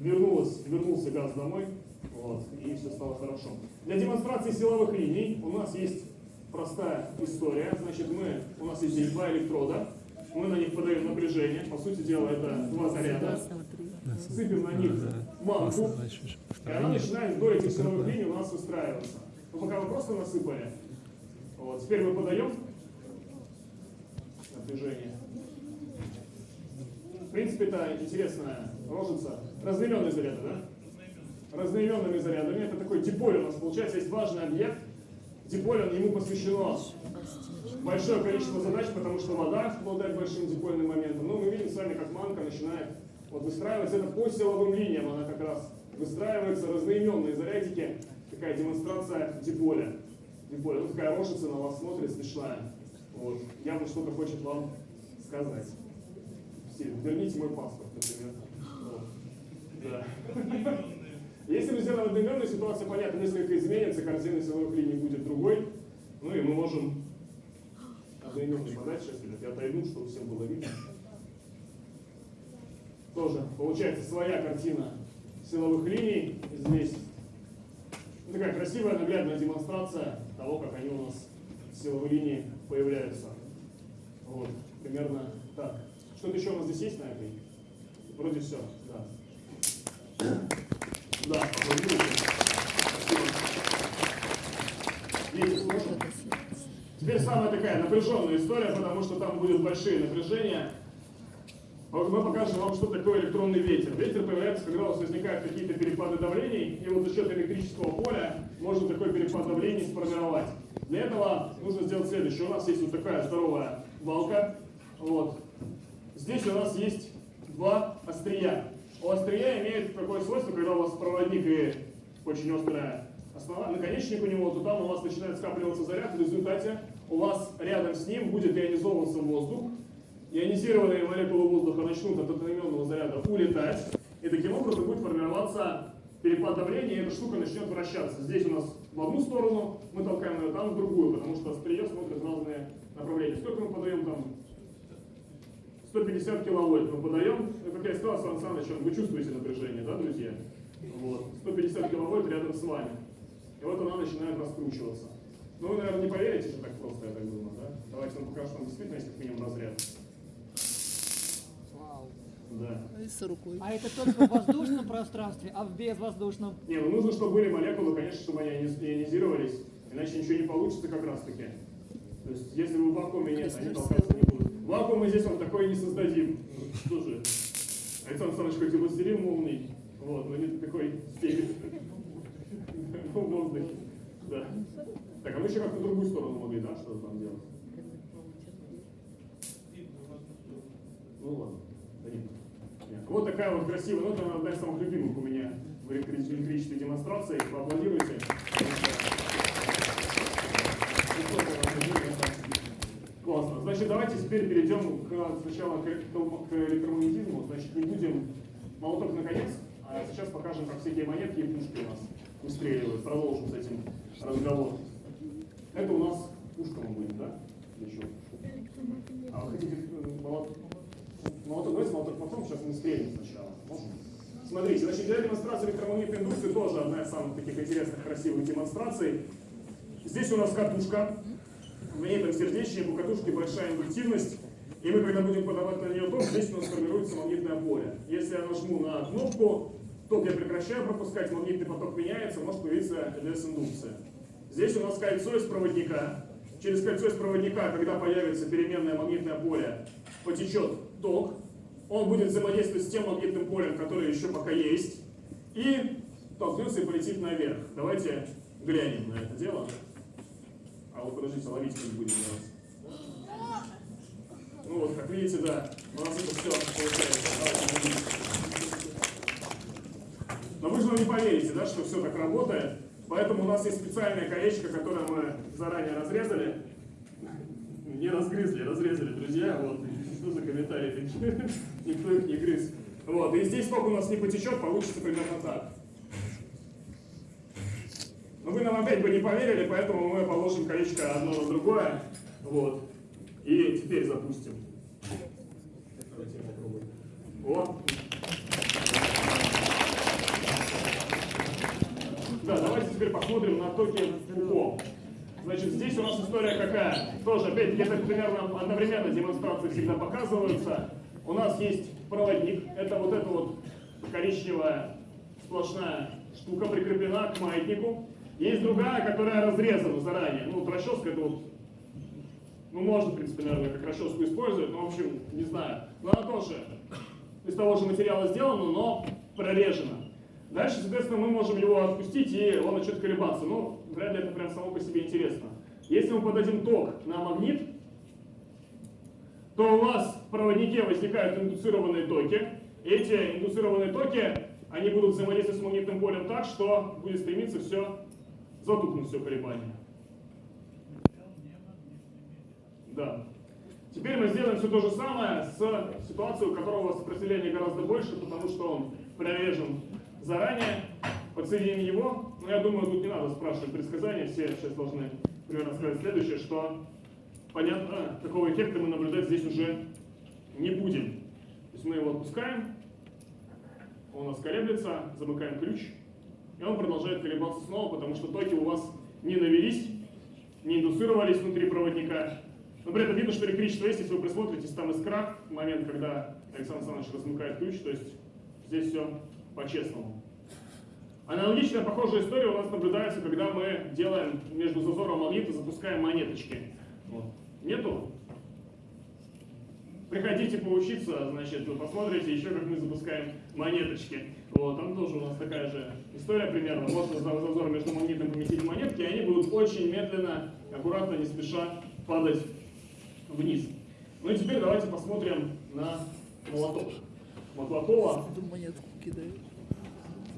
Вернулось, вернулся газ домой, вот, и все стало хорошо. Для демонстрации силовых линий у нас есть простая история. Значит, мы, у нас есть здесь два электрода, мы на них подаем напряжение. По сути дела, это два заряда. Сыпем на них манку, и она начинает вдоль этих силовых линий у нас выстраиваться. Ну, пока мы просто насыпали. Вот. Теперь мы подаем напряжение. В принципе, это интересная рожица. Разноименные заряды, да? Разноименными зарядами. Это такой диполь у нас получается. Есть важный объект. Диполь, он, ему посвящено большое количество задач, потому что вода обладает большим дипольным моментом. Но мы видим с вами, как манка начинает вот выстраиваться. Это по силовым линиям она как раз выстраивается. Разноименные зарядики. Такая демонстрация диполя. Диполя. Вот такая рожица на вас смотрит, смешная. Вот. Явно что-то хочет вам сказать. Все, верните мой паспорт, например. Вот. Да. Если мы сделаем одноименную, ситуация понятна, несколько изменится, корзина силовых линий будет другой. Ну и мы можем одноименный подать сейчас, ребят. Я отойду, чтобы всем было видно. Тоже получается своя картина силовых линий здесь. Ну, такая красивая наглядная демонстрация того, как они у нас силовые линии появляются. Вот, примерно так. Что-то еще у нас здесь есть на этой? Вроде все, да. Да, аплодируйте. Спасибо. Видите, сложно? Теперь самая такая напряженная история, потому что там будут большие напряжения. Мы покажем вам, что такое электронный ветер. Ветер появляется, когда у вас возникают какие-то перепады давлений, и вот за счет электрического поля можно такой перепад давлений сформировать. Для этого нужно сделать следующее. У нас есть вот такая здоровая балка. Вот. Здесь у нас есть два острия. Острия имеет такое свойство, когда у вас проводник и очень острая основа, наконечник у него, то там у вас начинает скапливаться заряд, в результате у вас рядом с ним будет ионизовываться воздух, ионизированные молекулы воздуха начнут от одноименного заряда улетать, и таким образом будет формироваться перепад давления, и эта штука начнет вращаться. Здесь у нас в одну сторону, мы толкаем ее там в другую, потому что острие смотрит разные направления. Сколько мы подаем там? 150 киловольт мы подаем. Ну, как я сказал, Сан Саныч, вы чувствуете напряжение, да, друзья? Вот. 150 киловольт рядом с вами. И вот она начинает раскручиваться. Ну, вы, наверное, не поверите, что так просто, я так думаю, да? Давайте вам покажу, что там действительно есть как минимум разряд. Вау. Да. И с рукой. А это только в воздушном пространстве, а в безвоздушном? Не, ну нужно, чтобы были молекулы, конечно, чтобы они иониз- ионизировались, иначе ничего не получится как раз таки. То есть, если в вакууме нет, они толкаться Вакуум мы здесь вам такое не создадим. Что же? Александр Александрович, хоть и властелин умный, вот, но не такой степень в воздухе. Да. Так, а мы еще как-то в другую сторону могли, да, что там делать? Ну ладно, нет. Нет. Вот такая вот красивая, ну это одна из самых любимых у меня в электри- электрической демонстрации. Поаплодируйте. Классно. Значит, давайте теперь перейдем к, сначала к, к электромагнетизму. Значит, не будем молоток наконец, а сейчас покажем, как всякие монетки и пушки у нас выстреливают. Продолжим с этим разговор. Это у нас пушка мы будем, да? Что? А вы хотите э, молоток? Молоток, давайте молоток потом, сейчас мы стрелим сначала. Можно? Смотрите, значит, для демонстрации электромагнитной индукции тоже одна из самых таких интересных, красивых демонстраций. Здесь у нас катушка. В ней там сердечник, у катушки большая индуктивность. И мы, когда будем подавать на нее ток, здесь у нас формируется магнитное поле. Если я нажму на кнопку, ток я прекращаю пропускать, магнитный поток меняется, может появиться ЛС-индукция. Здесь у нас кольцо из проводника. Через кольцо из проводника, когда появится переменное магнитное поле, потечет ток. Он будет взаимодействовать с тем магнитным полем, которое еще пока есть. И толкнется и полетит наверх. Давайте глянем на это дело. А вот подождите, ловить не будем делать. Ну вот, как видите, да, у нас это все получается. Но вы же не поверите, да, что все так работает. Поэтому у нас есть специальное колечко, которое мы заранее разрезали. Не разгрызли, разрезали, друзья. Вот. Что за комментарии такие? Никто их не грыз. Вот. И здесь сколько у нас не потечет, получится примерно так. Но вы нам опять бы не поверили, поэтому мы положим колечко одно на другое. Вот. И теперь запустим. Давайте я попробую. Вот. Да, давайте теперь посмотрим на токи УКО. Значит, здесь у нас история какая? Тоже, опять где-то примерно одновременно демонстрации всегда показываются. У нас есть проводник, это вот эта вот коричневая сплошная штука прикреплена к маятнику. Есть другая, которая разрезана заранее. Ну, вот расческа это вот, ну, можно, в принципе, наверное, как расческу использовать, но, в общем, не знаю. Но она тоже из того же материала сделана, но прорежена. Дальше, соответственно, мы можем его отпустить, и он начнет колебаться. Ну, вряд ли это прям само по себе интересно. Если мы подадим ток на магнит, то у вас в проводнике возникают индуцированные токи. Эти индуцированные токи, они будут взаимодействовать с магнитным полем так, что будет стремиться все затухнуть, все колебание. Да. Теперь мы сделаем все то же самое с ситуацией, у которого сопротивление гораздо больше, потому что он прорежен заранее. Подсоединим его. Но я думаю, тут не надо спрашивать предсказания, все сейчас должны примерно сказать следующее, что понятно, какого эффекта мы наблюдать здесь уже не будем. То есть мы его отпускаем, он у нас колеблется, замыкаем ключ, и он продолжает колебаться снова, потому что токи у вас не навелись, не индуцировались внутри проводника. Но при этом видно, что электричество есть, если вы присмотритесь, там искра, момент, когда Александр Александрович размыкает ключ, то есть здесь все по-честному. Аналогичная похожая история у нас наблюдается, когда мы делаем между зазором магнита, запускаем монеточки. Вот. Нету? Приходите поучиться, значит, вы посмотрите еще, как мы запускаем монеточки. Вот, там тоже у нас такая же история примерно. Можно за зазор между магнитом поместить монетки, и они будут очень медленно, аккуратно, не спеша падать вниз. Ну и теперь давайте посмотрим на молоток. Монетку кидаю.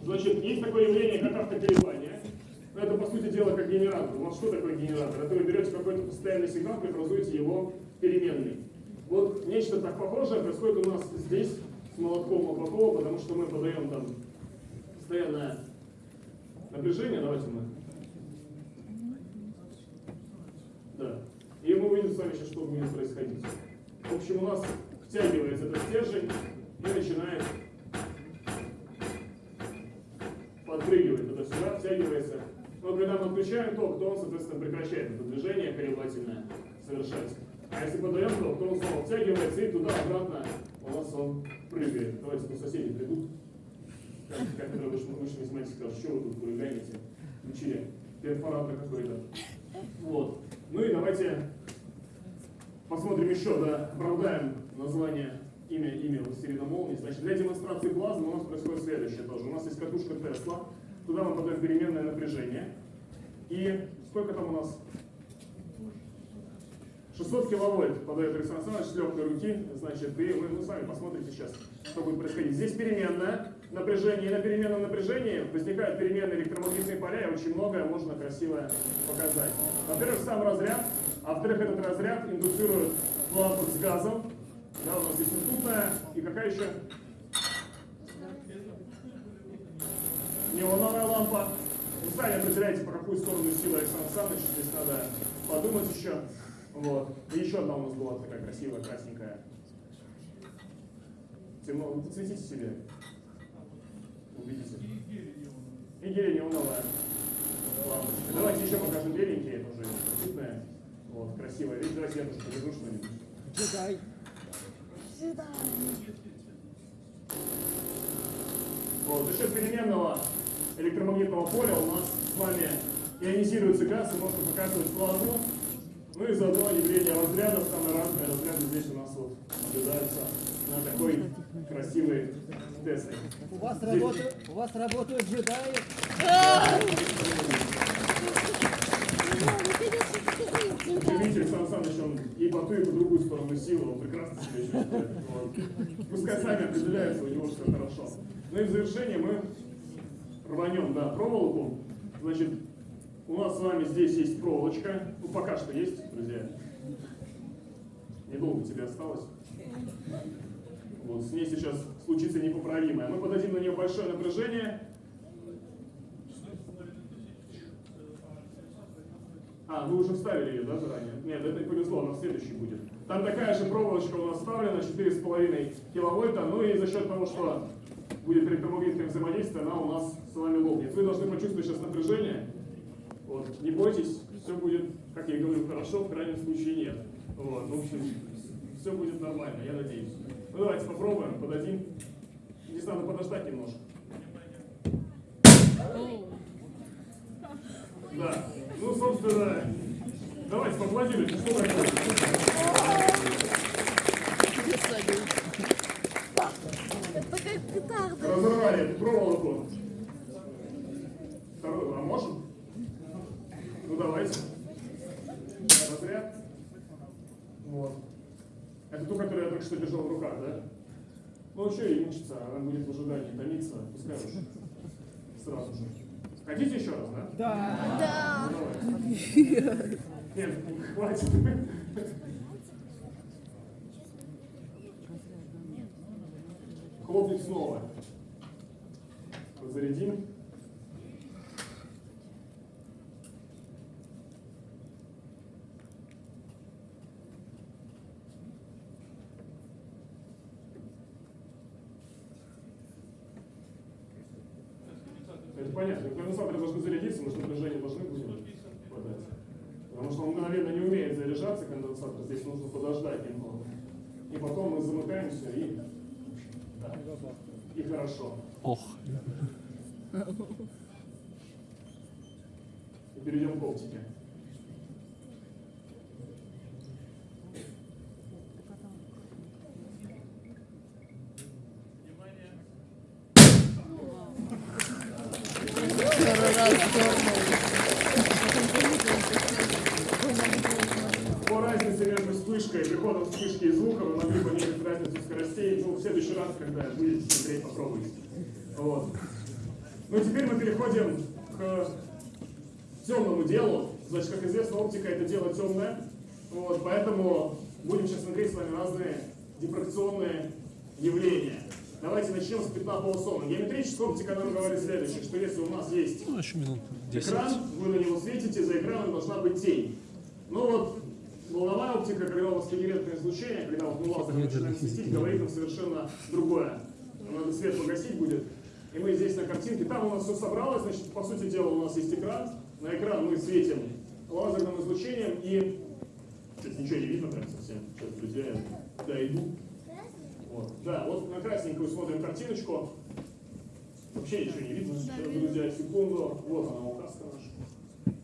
Значит, есть такое явление, как автоколебание. Это, по сути дела, как генератор. У вас что такое генератор? Это вы берете какой-то постоянный сигнал, преобразуете его в переменный. Вот нечто так похожее происходит у нас здесь с молотком Маклакова, потому что мы подаем там постоянное напряжение. Давайте мы. Да. И мы увидим с вами сейчас, что будет происходить. В общем, у нас втягивается этот стержень и начинает подпрыгивает туда-сюда, втягивается. Но когда мы отключаем ток, то он, соответственно, прекращает это движение колебательное совершать. А если подаем ток, то он снова втягивается и туда-обратно у нас он прыгает. Давайте тут соседи придут. Вышли, вышли математики скажут, что вы тут хулиганите? Включили перфоратор какой-то. Вот. Ну и давайте посмотрим еще, да, оправдаем название имя, имя властелина молнии. Значит, для демонстрации плазмы у нас происходит следующее тоже. У нас есть катушка Тесла, туда мы подаем переменное напряжение. И сколько там у нас? 600 киловольт подает Александр Александрович с легкой руки, значит, и вы, вы сами посмотрите сейчас, что будет происходить. Здесь переменное напряжение, и на переменном напряжении возникают переменные электромагнитные поля, и очень многое можно красиво показать. Во-первых, сам разряд, а во-вторых, этот разряд индуцирует лампу с газом, да, у нас здесь институтная, и какая еще? Неоновая лампа. Вы сами определяете, по какую сторону силы Александр Александрович, здесь надо подумать еще. Вот. И еще одна у нас была такая красивая, красненькая. Темно, вы подсветите себе. Увидите. И лампочка. Давайте еще покажем беленькие, это уже институтная. Вот, красивая. Видите, давайте я тоже поверну что-нибудь. Джедай. Вот, за счет переменного электромагнитного поля у нас с вами ионизируется газ и можно показывать плазму. Ну и заодно явление разрядов, самые разные разряды здесь у нас вот наблюдаются на такой красивой Тесле. У вас работают, у вас работают джедаи. Видите, Александр Александрович, он и по ту, и по другую сторону силы, он прекрасно себя чувствует. Вот. Пускай сами определяются, у него все хорошо. Ну и в завершение мы рванем, да, проволоку, значит, у нас с вами здесь есть проволочка. Ну, пока что есть, друзья. Недолго тебе осталось. Вот, с ней сейчас случится непоправимое. Мы подадим на нее большое напряжение. А, вы уже вставили ее, да, заранее? Нет, это повезло, она следующий будет. Там такая же проволочка у нас вставлена, 4,5 киловольта, ну и за счет того, что будет электромагнитное взаимодействие, она у нас с вами лопнет. Вы должны почувствовать сейчас напряжение. Вот, не бойтесь, все будет, как я говорю, хорошо, в крайнем случае нет. Вот, в общем, все будет нормально, я надеюсь. Ну давайте попробуем, подадим. Здесь надо подождать немножко. Да. Ну, собственно, давайте поаплодируйте. Что такое? Разорвали проволоку. Вторую, а можем? Ну, давайте. Разряд. Вот. Это ту, которую я только что держал в руках, да? Ну, что ей мучиться, она будет в ожидании томиться, пускай уж сразу же. Хотите еще раз, да? Да. Ну, давай. Нет, хватит. Хлопнуть снова. Зарядим. Это понятно. Конденсаторы должны зарядиться, мы же напряжение должны будем подать. Потому что он мгновенно не умеет заряжаться, конденсатор. Здесь нужно подождать немного. И потом мы замыкаемся и... Да. И хорошо. Ох. Перейдем к оптике. Второй раз дернул. По разнице между вспышкой, приходом вспышки и звука вы могли померить разницу скоростей. Ну, в следующий раз, когда будете смотреть, попробуйте. Вот. Ну, теперь мы переходим к темному делу. Значит, как известно, оптика это дело темное. Вот, поэтому будем сейчас смотреть с вами разные дифракционные явления. Давайте начнем с пятна полусона. Геометрическая оптика нам говорит следующее, что если у нас есть Ну, еще минут 10. экран, вы на него светите, за экраном должна быть тень. Ну вот, волновая оптика, когда у вас когерентное излучение, когда вот мы лазером начинаем светить, говорит нам совершенно другое. Надо свет погасить будет. И мы здесь на картинке, там у нас все собралось, значит, по сути дела у нас есть экран. На экран мы светим лазерным излучением и... Сейчас ничего не видно прям совсем. Сейчас, друзья, я дойду. Вот. Да, вот на красненькую смотрим картиночку. Вообще ничего не видно. Сейчас, друзья, секунду. Вот она, указка наша.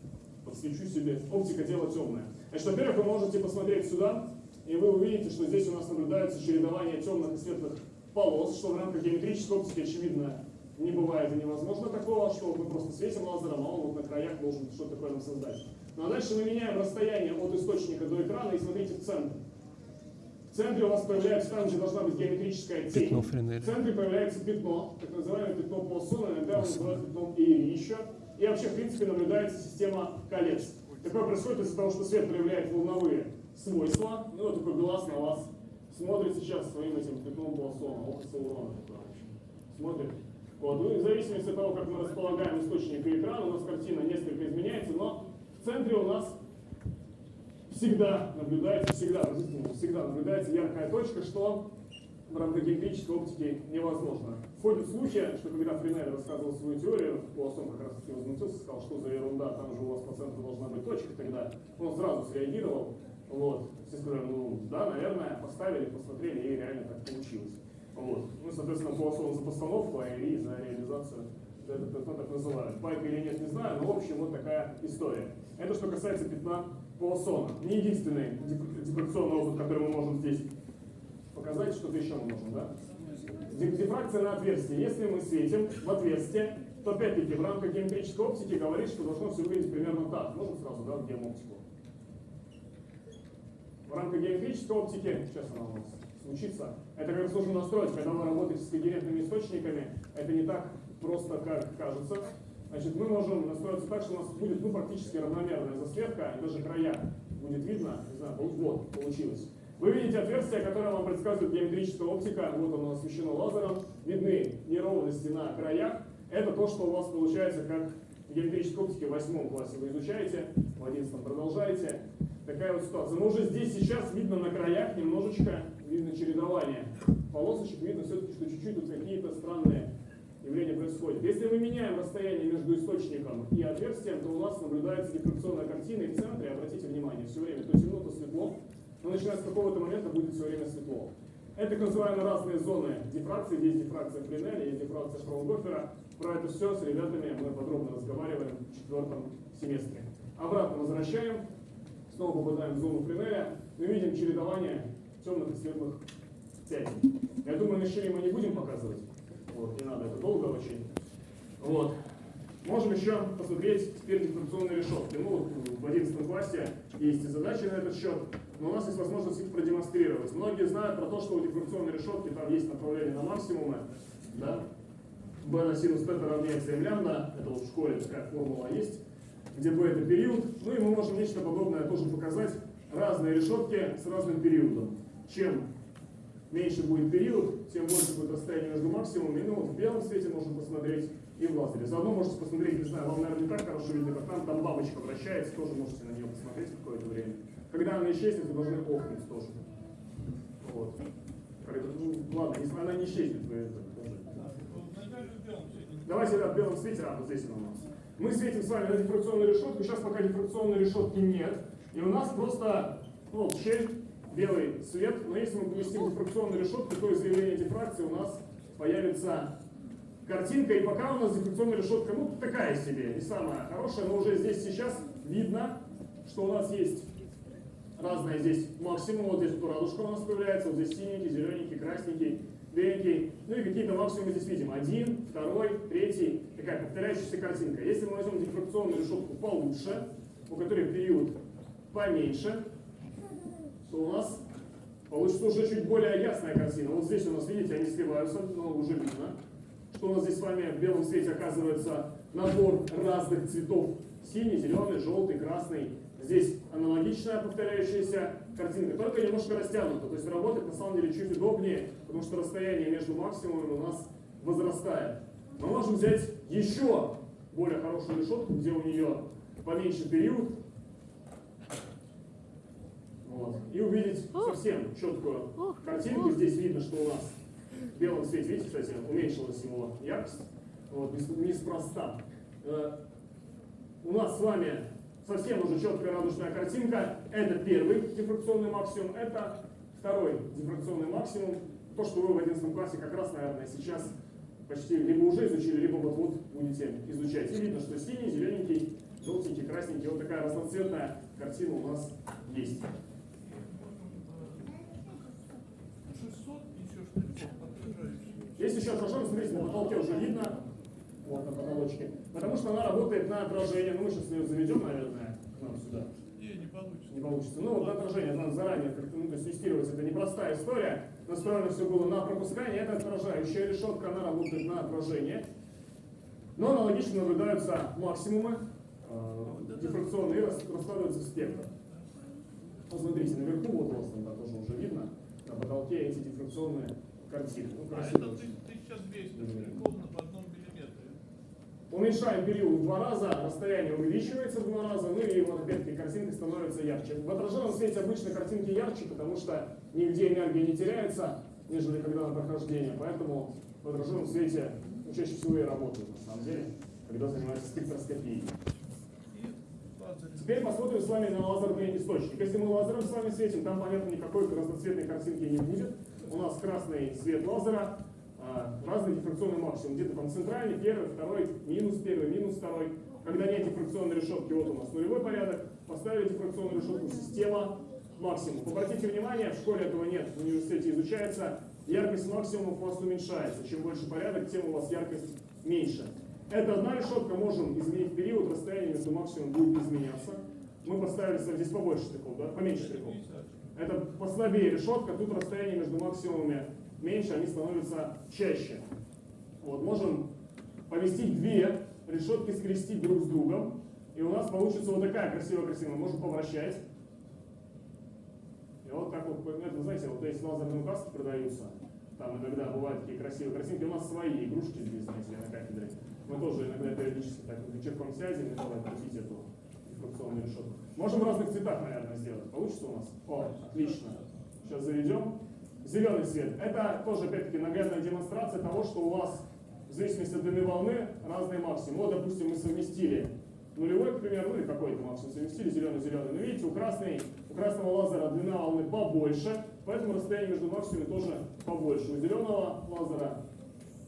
Подсвечу себе. Оптика дело темное. Значит, во-первых, вы можете посмотреть сюда, и вы увидите, что здесь у нас наблюдается чередование темных и светлых полос, что в рамках геометрической оптики, очевидно, не бывает и невозможно такого, что мы просто светим лазером, а он вот на краях должен что-то такое нам создать. Ну а дальше мы меняем расстояние от источника до экрана и смотрите в центр. В центре у вас появляется там, где должна быть геометрическая тень. Пятно. В центре появляется пятно, так называемое пятно Полсона, иногда его называют пятном Эйри еще. И вообще, в принципе, наблюдается система колец. Такое происходит из-за того, что свет проявляет волновые свойства. Ну, вот такой глаз на вас смотрит сейчас своим этим пятном Полсона, око Саурона. Смотрит. Вот. Ну и в зависимости от того, как мы располагаем источник и экран, у нас картина несколько изменяется, но в центре у нас всегда наблюдается, всегда, всегда наблюдается яркая точка, что в рамках геометрической оптики невозможно. Ходят слухи, что когда Френель рассказывал свою теорию, Пуассон как раз таки возмутился, сказал, что за ерунда, там же у вас по центру должна быть точка, тогда он сразу среагировал. Вот. Все сказали, ну да, наверное, поставили, посмотрели, и реально так получилось. Вот. Ну, соответственно, Пуассон за постановку, а Ильи за реализацию это пятно так называют. Пайка или нет, не знаю, но в общем вот такая история. Это что касается пятна Пуассона. Не единственный диф- дифракционный опыт, который мы можем здесь показать, что-то еще мы можем, да? Диф- Дифракция на отверстие. Если мы светим в отверстие, то опять-таки в рамках геометрической оптики говорит, что должно все выглядеть примерно так. Можем сразу, да, в геомотику. В рамках геометрической оптики, сейчас она у нас случится, это как раз нужно настроить, когда вы работаете с когерентными источниками, это не так просто как кажется. Значит, мы можем настроиться так, что у нас будет ну, практически равномерная засветка, и даже края будет видно, не знаю, вот получилось. Вы видите отверстие, которое вам предсказывает геометрическая оптика, вот оно освещено лазером, видны неровности на краях. Это то, что у вас получается как в геометрической оптике в восьмом классе вы изучаете, в одиннадцатом продолжаете. Такая вот ситуация. Но уже здесь сейчас видно на краях немножечко, видно чередование полосочек, видно все-таки, что чуть-чуть тут какие-то странные явления происходят. Если мы меняем расстояние между источником и отверстием, то у нас наблюдается дифракционная картина, и в центре, обратите внимание, все время то темно, то светло, но начиная с какого-то момента будет все время светло. Это так называемые разные зоны дифракции. Есть дифракция Френеля, есть дифракция Фраугофера. Про это все с ребятами мы подробно разговариваем в четвертом семестре. Обратно возвращаем. Снова попадаем в зону Френеля. Мы видим чередование темных и светлых пятен. Я думаю, щели мы не будем показывать. Вот, не надо, это долго очень. Вот. Можем еще посмотреть теперь дифракционные решетки. Ну, в 11 классе есть и задачи на этот счет, но у нас есть возможность их продемонстрировать. Многие знают про то, что у дифракционной решетки там есть направление на максимумы, да? b на синус θ равняется m лямбда, это вот в школе такая формула есть, где b это период. Ну и мы можем нечто подобное тоже показать. Разные решетки с разным периодом. Чем меньше будет период, тем больше будет расстояние между максимумами. Ну вот в белом свете можно посмотреть и в лазере. Заодно можете посмотреть, не знаю, вам, наверное, не так хорошо видно, как там, там бабочка вращается, тоже можете на нее посмотреть какое-то время. Когда она исчезнет, вы должны охнуть тоже. Вот. Ну, ладно, если она не исчезнет, вы это. Давайте, да, в белом свете, а, вот здесь она у нас. Мы светим с вами на дифракционную решетку, сейчас пока дифракционной решетки нет, и у нас просто, ну, щель, белый свет, но если мы поместим дифракционную решетку, то из явления дифракции у нас появится? Картинка, и пока у нас дифракционная решетка, ну, такая себе, не самая хорошая, но уже здесь сейчас видно, что у нас есть разные здесь. Максимум, вот здесь вот радужка у нас появляется, вот здесь синенький, зелененький, красненький, беленький, ну и какие-то максимумы здесь видим, один, второй, третий, такая повторяющаяся картинка. Если мы возьмем дифракционную решетку получше, у которой период поменьше, то у нас получится уже чуть более ясная картина. Вот здесь у нас, видите, они сливаются, но уже видно, что у нас здесь с вами в белом свете оказывается набор разных цветов. Синий, зеленый, желтый, красный. Здесь аналогичная повторяющаяся картинка, только немножко растянута. То есть работать на самом деле чуть удобнее, потому что расстояние между максимумами у нас возрастает. Мы можем взять еще более хорошую решетку, где у нее поменьше период, вот. И увидеть совсем четкую картинку. Здесь видно, что у нас в белом свете, видите, кстати, уменьшилась его яркость. Вот, неспроста. Э, у нас с вами совсем уже четкая радужная картинка. Это первый дифракционный максимум, это второй дифракционный максимум. То, что вы в 11 классе как раз, наверное, сейчас почти либо уже изучили, либо вот-вот будете изучать. И видно, что синий, зелененький, желтенький, красненький, вот такая разноцветная картина у нас есть. 600 еще что-то Если еще отражаем, смотрите, на потолке уже видно, вот на потолочке, потому что она работает на отражение. Ну, мы сейчас ее заведем, наверное, к нам сюда. Не, не получится. Не получится. Ну, вот на отражение надо заранее как-то, ну, есть тестировать. Это непростая история. Настроено все было на пропускание, это отражающая решетка, она работает на отражение. Но аналогично наблюдаются максимумы э, дифракционные и рас- раскладываются в спектр. Посмотрите, наверху вот у вас там да, тоже уже видно, на потолке эти дифракционные картины. Ну, А это очень. 1200 ровно по одном миллиметре. Уменьшаем период в два раза, расстояние увеличивается в два раза, ну и вот опять-таки картинка становится ярче. В отраженном свете обычно картинки ярче, потому что нигде энергия не теряется, нежели когда на прохождение. Поэтому в отраженном свете ну, чаще всего и работают, на самом деле, когда занимаются спектроскопией. Теперь посмотрим с вами на лазерный источник. Если мы лазером с вами светим, там, понятно, никакой разноцветной картинки не будет. У нас красный свет лазера, а, разный дифракционный максимум. Где-то там центральный, первый, второй, минус первый, минус второй. Когда нет дифракционной решетки, вот у нас нулевой порядок. Поставили дифракционную решетку, система максимум. Обратите внимание, в школе этого нет, в университете изучается. Яркость максимумов у вас уменьшается. Чем больше порядок, тем у вас яркость меньше. Это одна решетка, можем изменить период, расстояние между максимумом будет изменяться. Мы поставили здесь побольше штрихов, да? Поменьше штрихов. 50. Это послабее решетка, тут расстояние между максимумами меньше, они становятся чаще. Вот, можем поместить две решетки, скрестить друг с другом. И у нас получится вот такая красивая-красивая. Можно повращать. И вот так вот, это, знаете, вот эти лазерные указки продаются. Там иногда бывают такие красивые картинки. У нас свои игрушки здесь, знаете, на кафедре. Мы тоже иногда периодически так вечерком сядем и крутить эту дифракционную решетку. Можем в разных цветах, наверное, сделать. Получится у нас? О, отлично. Сейчас заведем. Зеленый цвет. Это тоже, опять-таки, наглядная демонстрация того, что у вас в зависимости от длины волны разные максимумы. Вот, допустим, мы совместили нулевой, к примеру, ну или какой-то максимум совместили, зеленый-зеленый. Но видите, у, красной, у красного лазера длина волны побольше, поэтому расстояние между максимумами тоже побольше. У зеленого лазера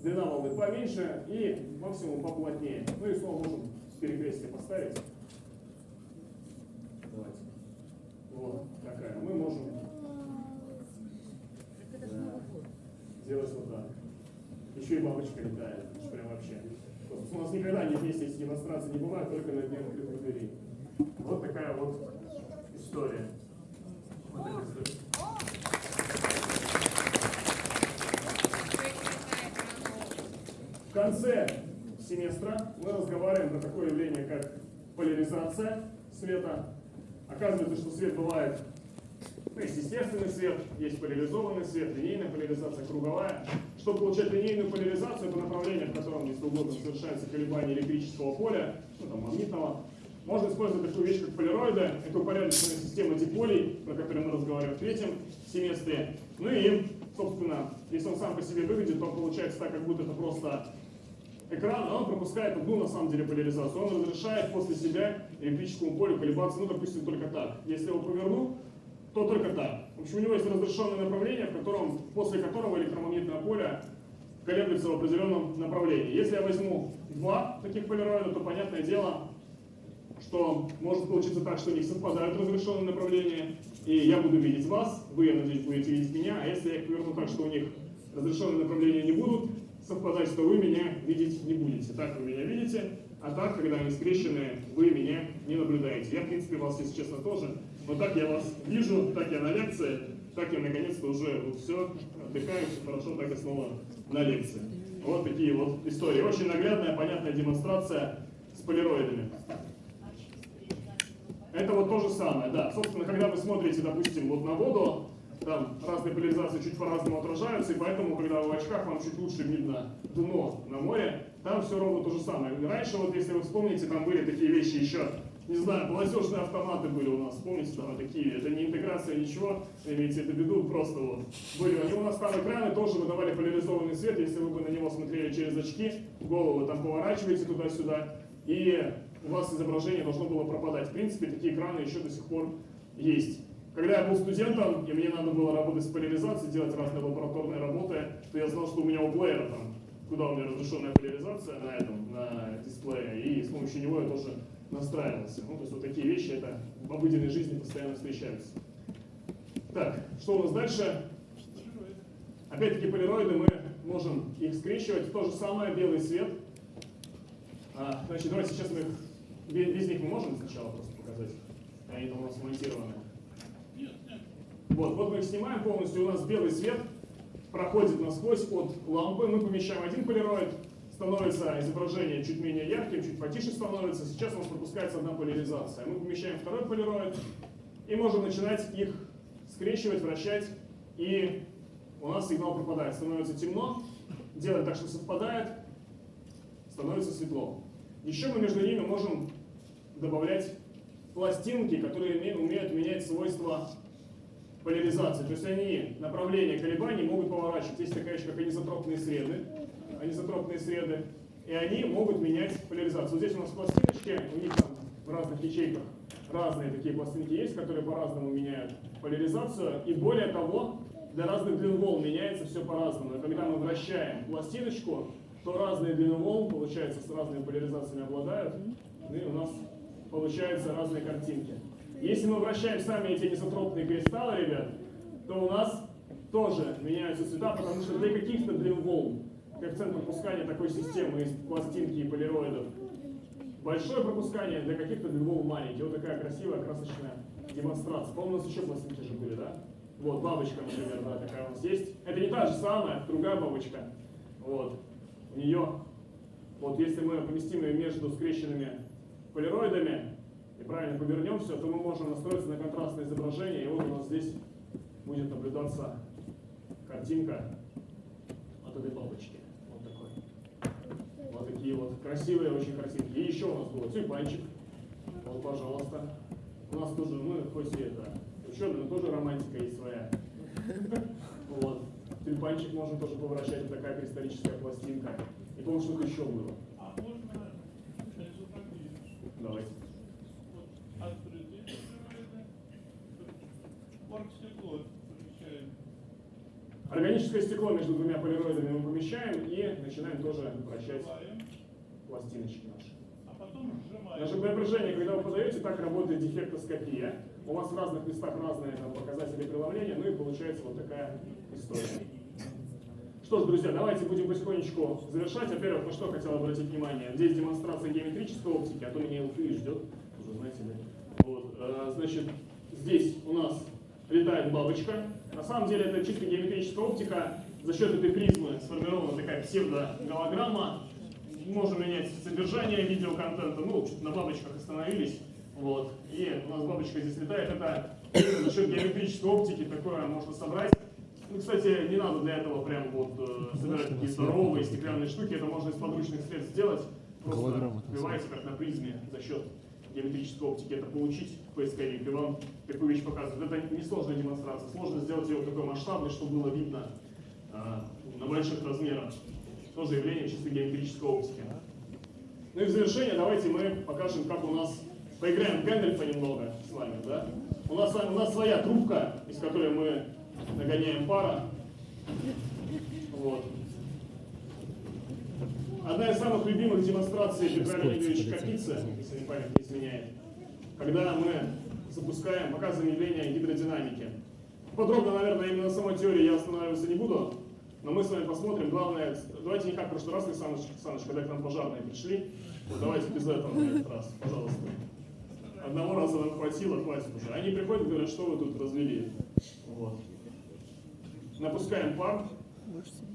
длина волны поменьше и максимум поплотнее. Ну и снова можем перекрестие поставить. Давайте. Вот такая. Мы можем год. сделать вот так. Еще и бабочка летает. Прям вообще. У нас никогда не вместе эти демонстрации не бывают, только на открытых дверей. Вот такая вот история. Вот эта история. В конце семестра мы разговариваем про такое явление, как поляризация света. Оказывается, что свет бывает, ну, есть естественный свет, есть поляризованный свет, линейная поляризация, круговая. Чтобы получать линейную поляризацию, это направление, в котором, если угодно, совершается колебание электрического поля, ну, там, магнитного, можно использовать такую вещь, как полироиды. Это упорядоченная система диполей, про которую мы разговариваем в третьем семестре. Ну и, собственно, если он сам по себе выглядит, то получается так, как будто это просто экран, а он пропускает одну, на самом деле, поляризацию. Он разрешает после себя электрическому полю колебаться, ну, допустим, только так. Если я его поверну, то только так. В общем, у него есть разрешенное направление, в котором, после которого электромагнитное поле колеблется в определенном направлении. Если я возьму два таких полироида, то, понятное дело, что может получиться так, что у них совпадают разрешенные направления, и я буду видеть вас, вы, я надеюсь, будете видеть меня, а если я их поверну так, что у них разрешенные направления не будут совпадать, то вы меня видеть не будете. Так вы меня видите, а так, когда они скрещены, вы меня не наблюдаете. Я, в принципе, вас, если честно, тоже, но так я вас вижу, так я на лекции, так я наконец-то уже вот все, отдыхаю, все хорошо, так и снова на лекции. Вот такие вот истории. Очень наглядная, понятная демонстрация с полироидами. Это вот то же самое, да. Собственно, когда вы смотрите, допустим, вот на воду, там разные поляризации чуть по-разному отражаются, и поэтому, когда вы в очках, вам чуть лучше видно дно на море, там все ровно то же самое. Раньше, вот если вы вспомните, там были такие вещи еще, не знаю, платежные автоматы были у нас, помните, там такие, это не интеграция, ничего, имейте это в виду, просто вот были. Они у нас там экраны тоже выдавали поляризованный свет, если вы бы на него смотрели через очки, голову там поворачиваете туда-сюда, и у вас изображение должно было пропадать. В принципе, такие экраны еще до сих пор есть. Когда я был студентом, и мне надо было работать с поляризацией, делать разные лабораторные работы, то я знал, что у меня у плеера там, куда у меня разрешенная поляризация на этом, на дисплее, и с помощью него я тоже настраивался. Ну, то есть вот такие вещи, это в обыденной жизни постоянно встречаются. Так, что у нас дальше? Опять-таки полироиды мы можем их скрещивать. То же самое, белый свет. А, значит, давайте сейчас мы их, весь них мы можем сначала просто показать. Они там у нас смонтированы. Вот, вот мы их снимаем полностью, у нас белый свет проходит насквозь от лампы, мы помещаем один полироид, становится изображение чуть менее ярким, чуть потише становится, сейчас у нас пропускается одна поляризация. Мы помещаем второй полироид и можем начинать их скрещивать, вращать, и у нас сигнал пропадает, становится темно, делать так, что совпадает, становится светло. Еще мы между ними можем добавлять пластинки, которые уме- умеют менять свойства поляризации. То есть они направление колебаний могут поворачивать. Есть такая вещь, как анизотропные среды. Анизотропные среды. И они могут менять поляризацию. Вот здесь у нас пластиночки, у них там в разных ячейках разные такие пластинки есть, которые по-разному меняют поляризацию. И более того, для разных длин волн меняется все по-разному. Когда мы вращаем пластиночку, то разные длины волн, получается, с разными поляризациями обладают. Ну и у нас получаются разные картинки. Если мы вращаем сами эти низотропные кристаллы, ребят, то у нас тоже меняются цвета, потому что для каких-то длин волн коэффициент пропускания такой системы из пластинки и полироидов большое пропускание, для каких-то длин волн маленький. Вот такая красивая, красочная демонстрация. По-моему, у нас еще пластинки же были, да? Вот, бабочка, например, да, такая у нас есть. Это не та же самая, другая бабочка. Вот. У нее Вот если мы поместим ее между скрещенными полироидами и правильно повернем все, то мы можем настроиться на контрастное изображение, и вот у нас здесь будет наблюдаться картинка от этой бабочки. Вот такой. Вот такие вот красивые очень картинки. И еще у нас был тюльпанчик. Вот, пожалуйста. У нас тоже, мы хоть и это ученые, но тоже романтика есть своя. Вот. Тюльпанчик можно тоже поворачивать, это такая кристаллическая пластинка. И помню, что-то еще было. А можно? Давайте. Вот открытые стероиды, оргстекло помещаем. Органическое стекло между двумя полироидами мы помещаем и начинаем тоже вращать пластиночки наши. Наше напряжение, когда вы подаете, так работает дефектоскопия. У вас в разных местах разные там, показатели преломления, ну и получается вот такая история. Что ж, друзья, давайте будем потихонечку завершать. Во-первых, на что хотел обратить внимание. Здесь демонстрация геометрической оптики, а то меня ЛФИ ждет. Уже знаете, да? Вот, э, значит, здесь у нас летает бабочка. На самом деле это чисто геометрическая оптика. За счет этой призмы сформирована такая псевдоголограмма. Можем менять содержание видеоконтента. Ну, на бабочках остановились. Вот. И у нас бабочка здесь летает. Это за счет геометрической оптики такое можно собрать. Ну, кстати, не надо для этого прям вот э, собирать такие здоровые стеклянные штуки. Это можно из подручных средств сделать. Просто вбиваете как на призме за счет геометрической оптики это получить поисковик. И вам такую вещь показывают. Это несложная демонстрация. Сложно сделать ее такой масштабной, чтобы было видно э, на больших размерах. Тоже явление чисто геометрической оптики. Ну и в завершение давайте мы покажем, как у нас поиграем в Гэндальфа немного с вами, да? У нас, у нас своя трубка, из которой мы нагоняем пара. Вот. Одна из самых любимых демонстраций Петра Леонидовича Капицы, если не память не изменяет, когда мы запускаем, показываем явление гидродинамики. Подробно, наверное, именно на самой теории я останавливаться не буду, но мы с вами посмотрим. Главное, давайте не как в прошлый раз, Александр Александрович, когда к нам пожарные пришли, вот давайте без этого на этот раз, пожалуйста. Одного раза нам хватило, хватит уже. Они приходят и говорят, что вы тут развели. Вот. Напускаем пар, Можете